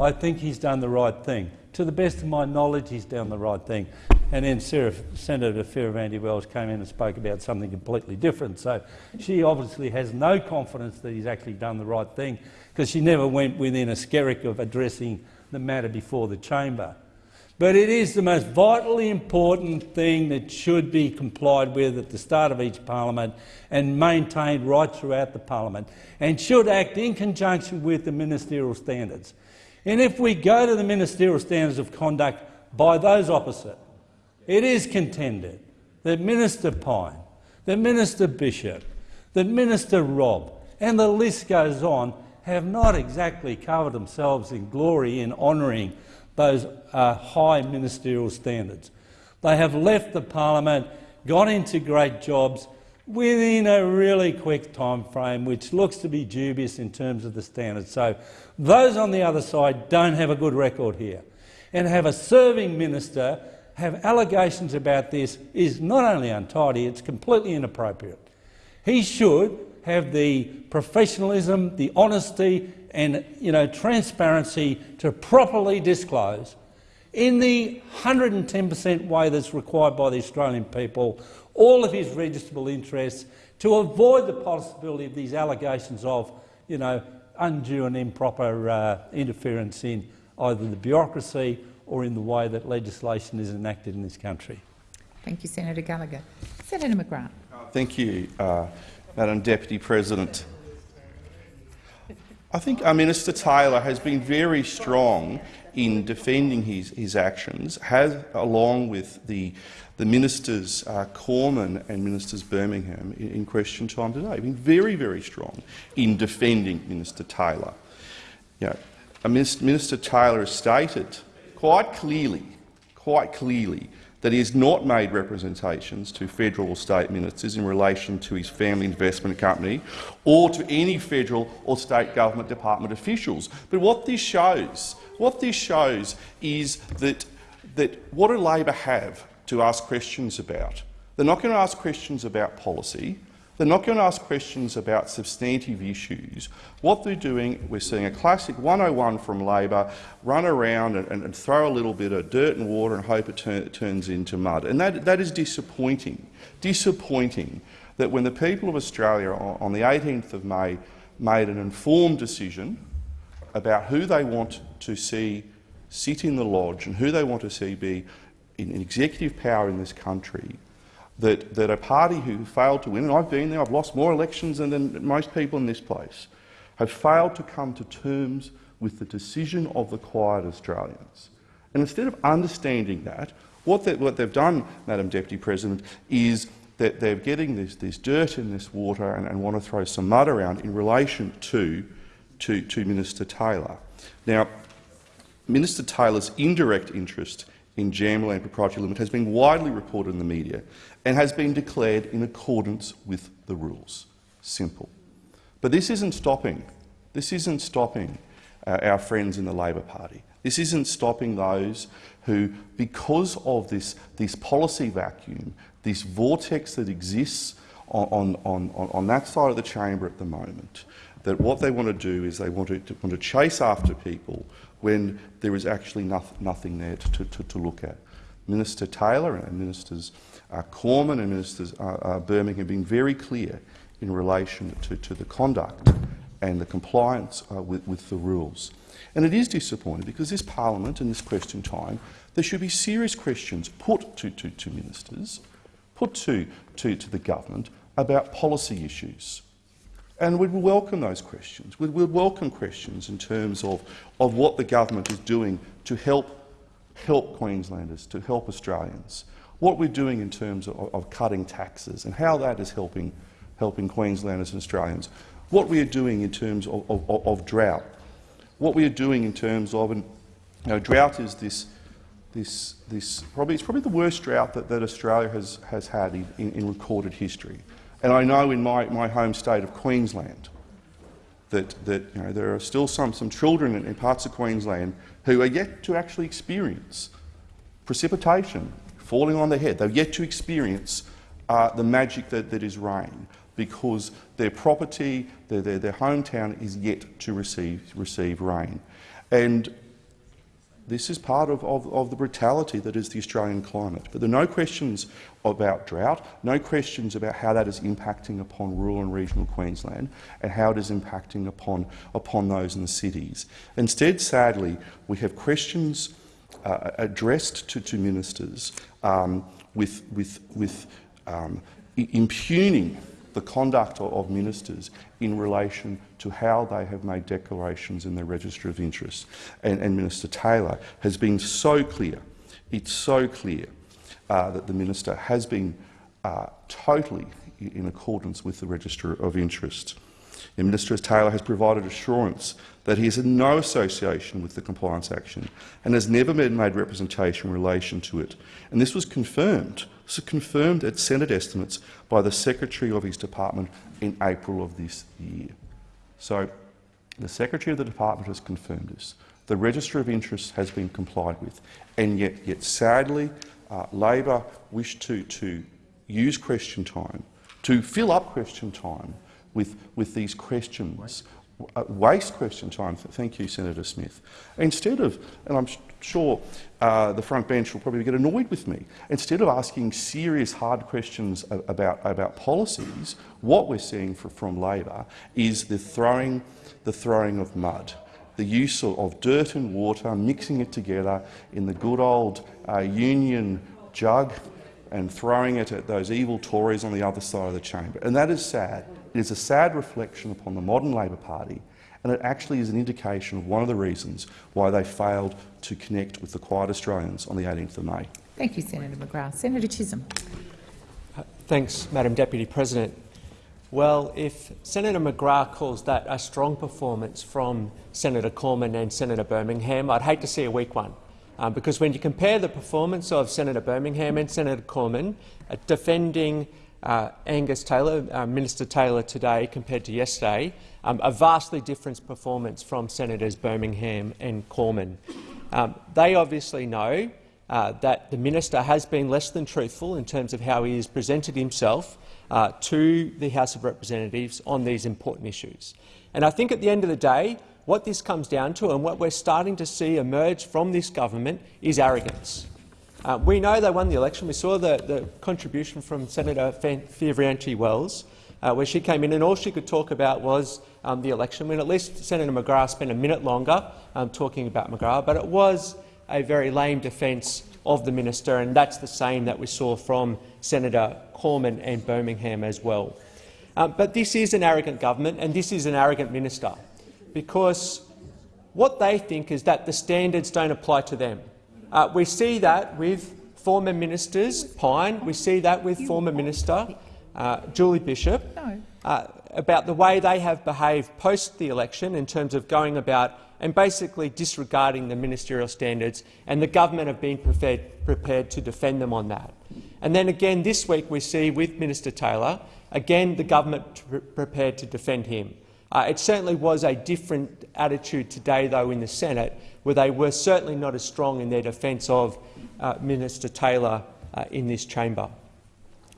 I think he's done the right thing to the best of my knowledge, he's done the right thing. And then Sarah, Senator Fierravanti-Wells came in and spoke about something completely different. So she obviously has no confidence that he's actually done the right thing because she never went within a skerrick of addressing the matter before the chamber. But it is the most vitally important thing that should be complied with at the start of each parliament and maintained right throughout the parliament and should act in conjunction with the ministerial standards. And if we go to the ministerial standards of conduct by those opposite, it is contended that Minister Pyne, that Minister Bishop, that Minister Robb, and the list goes on, have not exactly covered themselves in glory in honouring those uh, high ministerial standards. They have left the parliament, got into great jobs within a really quick time frame, which looks to be dubious in terms of the standards. So those on the other side don't have a good record here. And have a serving minister have allegations about this is not only untidy, it's completely inappropriate. He should have the professionalism, the honesty and you know, transparency to properly disclose in the 110 per cent way that's required by the Australian people all of his registrable interests to avoid the possibility of these allegations of you know, undue and improper uh, interference in either the bureaucracy or in the way that legislation is enacted in this country. Thank you, Senator Gallagher. Senator McGrath. Thank you, uh, Madam Deputy President. I think our Minister Taylor has been very strong in defending his, his actions, has, along with the, the Ministers uh, Cormann and Ministers Birmingham in, in, question time today, been very, very strong in defending Minister Taylor. You know, Minister Taylor has stated quite clearly, quite clearly that he has not made representations to federal or state ministers in relation to his family investment company or to any federal or state government department officials. But what this shows, what this shows is that, that what do Labor have to ask questions about? They're not going to ask questions about policy. They're not going to ask questions about substantive issues. What they're doing, we're seeing a classic 101 from Labor run around and, and, and throw a little bit of dirt and water and hope it, tur turns into mud. And that, that is disappointing. Disappointing that when the people of Australia on, on the 18th of May made an informed decision about who they want to see sit in the lodge and who they want to see be in, in executive power in this country, that, that a party who failed to win, and I've been there, I've lost more elections than, most people in this place, have failed to come to terms with the decision of the quiet Australians. And instead of understanding that, what, they, what they've done, Madam Deputy President, is that they're getting this, this dirt in this water and, and, want to throw some mud around in relation to, to, to Minister Taylor. Now, Minister Taylor's indirect interest in Jamland Proprietary Limited has been widely reported in the media and has been declared in accordance with the rules. Simple. But this isn't stopping. This isn't stopping uh, our friends in the Labor Party. This isn't stopping those who, because of this, this policy vacuum, this vortex that exists on, on, on, on that side of the chamber at the moment, that what they want to do is they want to, to want to chase after people when there is actually nothing, nothing there to, to, to look at. Minister Taylor and Ministers uh, Cormann and Ministers uh, uh, Birmingham have been very clear in relation to, to the conduct and the compliance uh, with, with the rules. And it is disappointing because this parliament and this question time, there should be serious questions put to, to, to ministers, put to, to, to the government about policy issues. And we'd welcome those questions. We'd, we'd welcome questions in terms of, of what the government is doing to help, help Queenslanders, to help Australians, what we're doing in terms of, of cutting taxes and how that is helping, helping Queenslanders and Australians, what we are doing in terms of, of, of drought, what we are doing in terms of, and you know, drought is this, this, this probably, it's probably the worst drought that, that Australia has, has had in, in, in recorded history. And I know in my, my home state of Queensland that, that you know, there are still some, some children in, in parts of Queensland who are yet to actually experience precipitation falling on their head. They've yet to experience uh, the magic that, that is rain because their property, their, their, their hometown is yet to receive, receive rain. And this is part of, of, of, the brutality that is the Australian climate. But there are no questions about drought, no questions about how that is impacting upon rural and regional Queensland and how it is impacting upon, upon those in the cities. Instead, sadly, we have questions uh, addressed to, to ministers um, with, with, with um, impugning the conduct of ministers in relation to how they have made declarations in the Register of Interest. And, and Minister Taylor has been so clear, it's so clear uh, that the minister has been uh, totally in accordance with the Register of Interest. The Minister Taylor has provided assurance that he has no association with the compliance action and has never been made representation in relation to it. And this was confirmed. This was confirmed at Senate estimates by the Secretary of his department in April of this year. So the Secretary of the department has confirmed this. The Register of Interests has been complied with, and yet, yet sadly, uh, Labor wish to, to use question time, to fill up question time with, with these questions, waste question time. Thank you, Senator Smith. Instead of, and I'm sure uh, the front bench will probably get annoyed with me, instead of asking serious, hard questions about, about policies, what we're seeing for, from Labor is the throwing, the throwing of mud the use of, of, dirt and water, mixing it together in the good old uh, union jug and throwing it at those evil Tories on the other side of the chamber. And that is sad. It is a sad reflection upon the modern Labor Party, and it actually is an indication of one of the reasons why they failed to connect with the quiet Australians on the 18th of May. Thank you, Senator McGrath. Senator Chisholm. Thanks, Madam Deputy President. Well, if Senator McGrath calls that a strong performance from Senator Cormann and Senator Birmingham, I'd hate to see a weak one. Um, because when you compare the performance of Senator Birmingham and Senator Cormann uh, defending uh, Angus Taylor, uh, Minister Taylor today compared to yesterday, um, a vastly different performance from Senators Birmingham and Cormann. Um, they obviously know uh, that the minister has been less than truthful in terms of how he has presented himself uh, to the House of Representatives on these important issues. And I think at the end of the day, what this comes down to and what we're starting to see emerge from this government is arrogance. Uh, we know they won the election. We saw the, the contribution from Senator Fierravanti-Wells, uh, where she came in and all she could talk about was um, the election, when at least Senator McGrath spent a minute longer um, talking about McGrath, but it was a very lame defence of the minister, and that's the same that we saw from Senator Cormann and Birmingham as well. Um, but this is an arrogant government, and this is an arrogant minister, because what they think is that the standards don't apply to them. Uh, we see that with former ministers, Pyne, we see that with former minister uh, Julie Bishop, uh, about the way they have behaved post the election in terms of going about and basically disregarding the ministerial standards, and the government have been prepared, prepared to defend them on that. And then again this week we see with Minister Taylor, again the government prepared to defend him. Uh, it certainly was a different attitude today, though, in the Senate, where they were certainly not as strong in their defence of uh, Minister Taylor uh, in this chamber.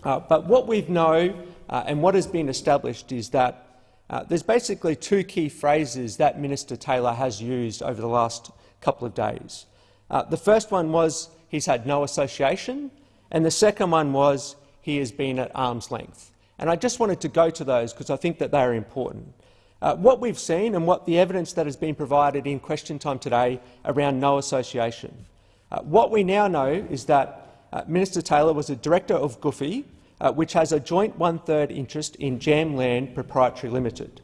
Uh, but what we know uh, and what has been established is that uh, there's basically two key phrases that Minister Taylor has used over the last couple of days. The first one was he's had no association, and the second one was he has been at arm's length. And I just wanted to go to those because I think that they are important. Uh, what we've seen and what the evidence that has been provided in question time today around no association. Uh, what we now know is that uh, Minister Taylor was a director of Gufee, uh, which has a joint one-third interest in Jamland Proprietary Limited.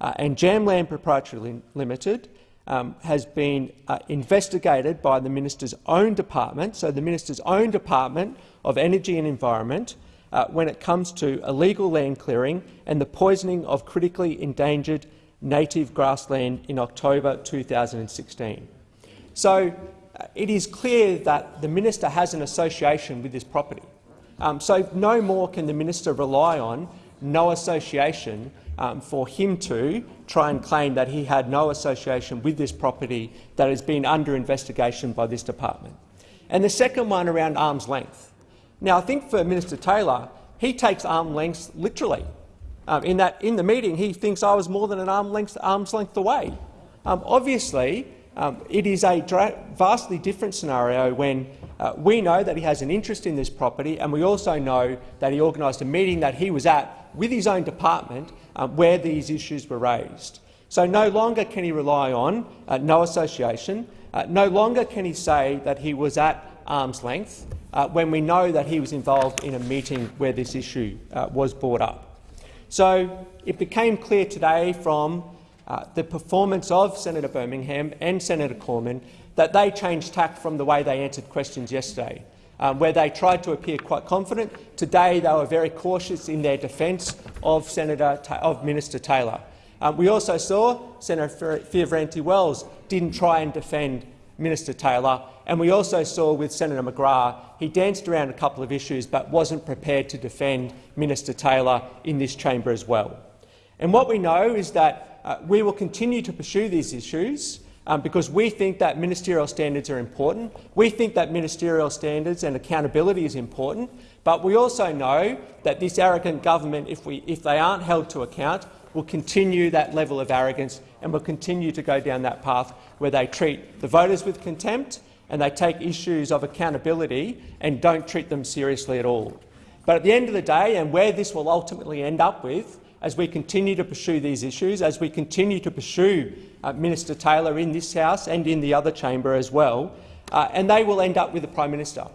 Uh, and Jamland Proprietary Limited um, has been uh, investigated by the minister's own department, so the minister's own department of Energy and Environment, uh, when it comes to illegal land clearing and the poisoning of critically endangered native grassland in October 2016. So uh, it is clear that the minister has an association with this property. Um, so no more can the minister rely on no association um, for him to try and claim that he had no association with this property that has been under investigation by this department. And the second one around arm's length. Now, I think for Minister Taylor, he takes arm lengths literally. Um, in that, in the meeting, he thinks I was more than an arm length, arm's length away. Um, obviously, um, it is a vastly different scenario when uh, we know that he has an interest in this property, and we also know that he organised a meeting that he was at with his own department um, where these issues were raised. So no longer can he rely on uh, no association. Uh, no longer can he say that he was at arm's length uh, when we know that he was involved in a meeting where this issue uh, was brought up. So it became clear today from uh, the performance of Senator Birmingham and Senator Cormann that they changed tack from the way they answered questions yesterday, um, where they tried to appear quite confident. Today they were very cautious in their defence of, Senator of Minister Taylor. Um, we also saw Senator Fierravanti-Wells didn't try and defend Minister Taylor, and we also saw with Senator McGrath he danced around a couple of issues but wasn't prepared to defend Minister Taylor in this chamber as well. And what we know is that uh, we will continue to pursue these issues um, because we think that ministerial standards are important. We think that ministerial standards and accountability is important, but we also know that this arrogant government, if, we, if they aren't held to account, will continue that level of arrogance and will continue to go down that path where they treat the voters with contempt and they take issues of accountability and don't treat them seriously at all. But at the end of the day, and where this will ultimately end up with, as we continue to pursue these issues, as we continue to pursue uh, Minister Taylor in this House and in the other chamber as well, uh, and they will end up with the Prime Minister.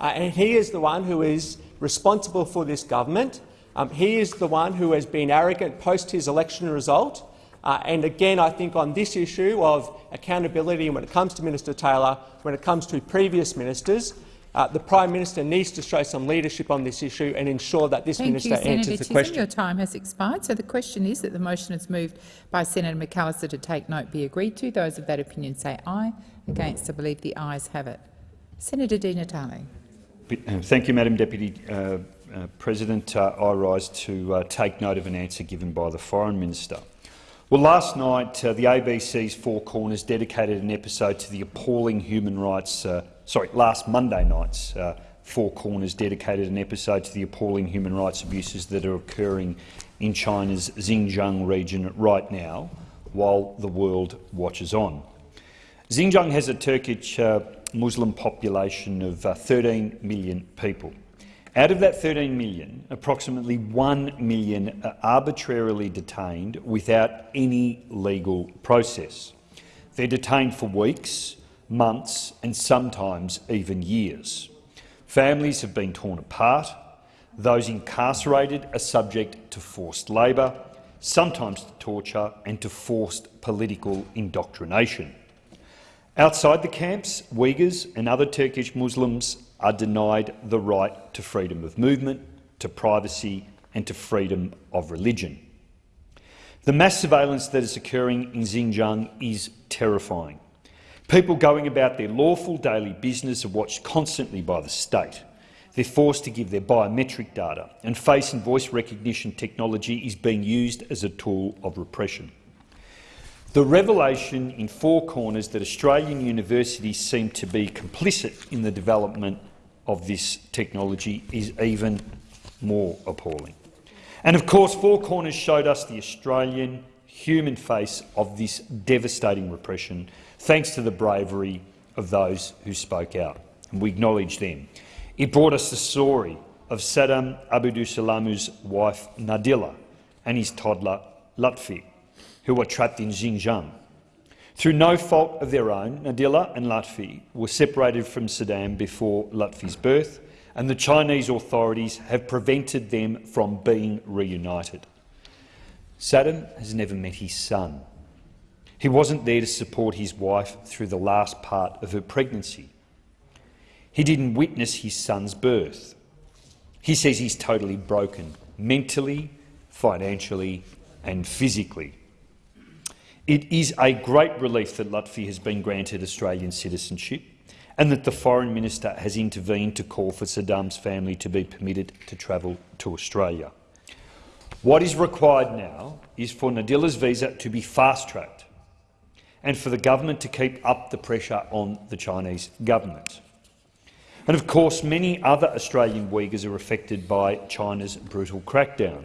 Uh, and he is the one who is responsible for this government. Um, he is the one who has been arrogant post his election result. Uh, and again, I think on this issue of accountability when it comes to Minister Taylor, when it comes to previous ministers, uh, the Prime Minister needs to show some leadership on this issue and ensure that this Thank minister you, Senator answers the Chisholm. question. Your time has expired. So the question is that the motion is moved by Senator McAllister to take note be agreed to. Those of that opinion say aye. Against, I believe the ayes have it. Senator Di Natale. Thank you, Madam Deputy uh, uh, President. Uh, I rise to uh, take note of an answer given by the Foreign Minister. Well, last night uh, the ABC's Four Corners dedicated an episode to the appalling human rights sorry, last Monday night's uh, Four Corners dedicated an episode to the appalling human rights abuses that are occurring in China's Xinjiang region right now, while the world watches on. Xinjiang has a Turkic uh, Muslim population of uh, 13 million people. Out of that 13 million, approximately 1 million are arbitrarily detained without any legal process. They're detained for weeks, months and sometimes even years. Families have been torn apart. Those incarcerated are subject to forced labour, sometimes to torture and to forced political indoctrination. Outside the camps, Uyghurs and other Turkic Muslims are denied the right to freedom of movement, to privacy and to freedom of religion. The mass surveillance that is occurring in Xinjiang is terrifying. People going about their lawful daily business are watched constantly by the state. They're forced to give their biometric data, and face and voice recognition technology is being used as a tool of repression. The revelation in Four Corners that Australian universities seem to be complicit in the development of this technology is even more appalling. And of course, Four Corners showed us the Australian human face of this devastating repression thanks to the bravery of those who spoke out, and we acknowledge them. It brought us the story of Saddam Abdusalamu's wife Nadila and his toddler Lutfi, who were trapped in Xinjiang. Through no fault of their own, Nadila and Lutfi were separated from Saddam before Lutfi's birth, and the Chinese authorities have prevented them from being reunited. Saddam has never met his son, he wasn't there to support his wife through the last part of her pregnancy. He didn't witness his son's birth. He says he's totally broken, mentally, financially and physically. It is a great relief that Lutfi has been granted Australian citizenship and that the Foreign Minister has intervened to call for Saddam's family to be permitted to travel to Australia. What is required now is for Nadila's visa to be fast-tracked and for the government to keep up the pressure on the Chinese government. And of course, many other Australian Uyghurs are affected by China's brutal crackdown.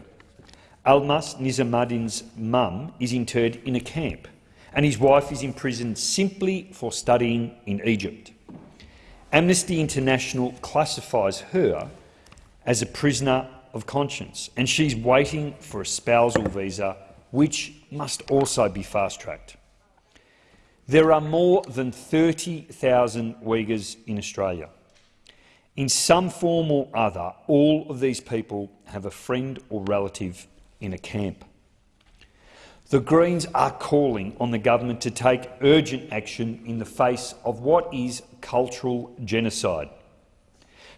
Almas Nizamidin's mum is interred in a camp, and his wife is imprisoned simply for studying in Egypt. Amnesty International classifies her as a prisoner of conscience, and she's waiting for a spousal visa, which must also be fast-tracked. There are more than 30,000 Uyghurs in Australia. In some form or other, all of these people have a friend or relative in a camp. The Greens are calling on the government to take urgent action in the face of what is cultural genocide.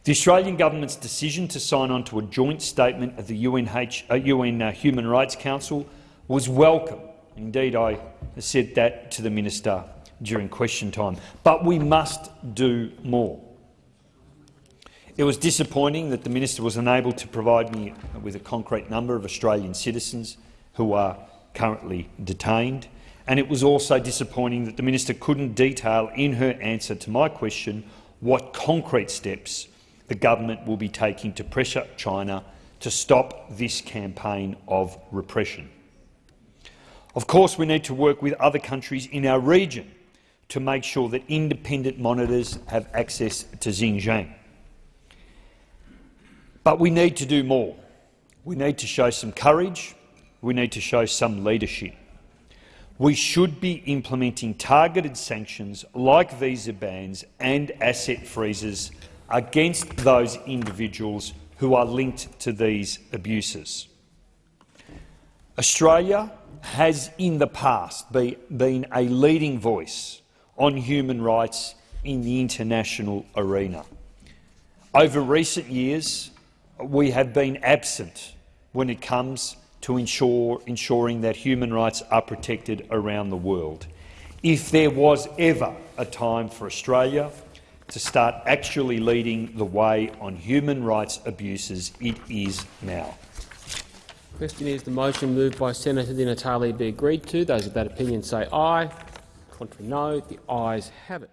The Australian government's decision to sign on to a joint statement of the UNH, uh, UN uh, Human Rights Council was welcome. Indeed, I said that to the minister during question time. But we must do more. It was disappointing that the minister was unable to provide me with a concrete number of Australian citizens who are currently detained, and it was also disappointing that the minister couldn't detail in her answer to my question what concrete steps the government will be taking to pressure China to stop this campaign of repression. Of course, we need to work with other countries in our region to make sure that independent monitors have access to Xinjiang. But we need to do more. We need to show some courage. We need to show some leadership. We should be implementing targeted sanctions like visa bans and asset freezes against those individuals who are linked to these abuses. Australia has in the past be, been a leading voice on human rights in the international arena. Over recent years, we have been absent when it comes to ensure, ensuring that human rights are protected around the world. If there was ever a time for Australia to start actually leading the way on human rights abuses, it is now. Question is the motion moved by Senator Di Natale be agreed to. Those of that opinion say aye. Contrary no. The ayes have it.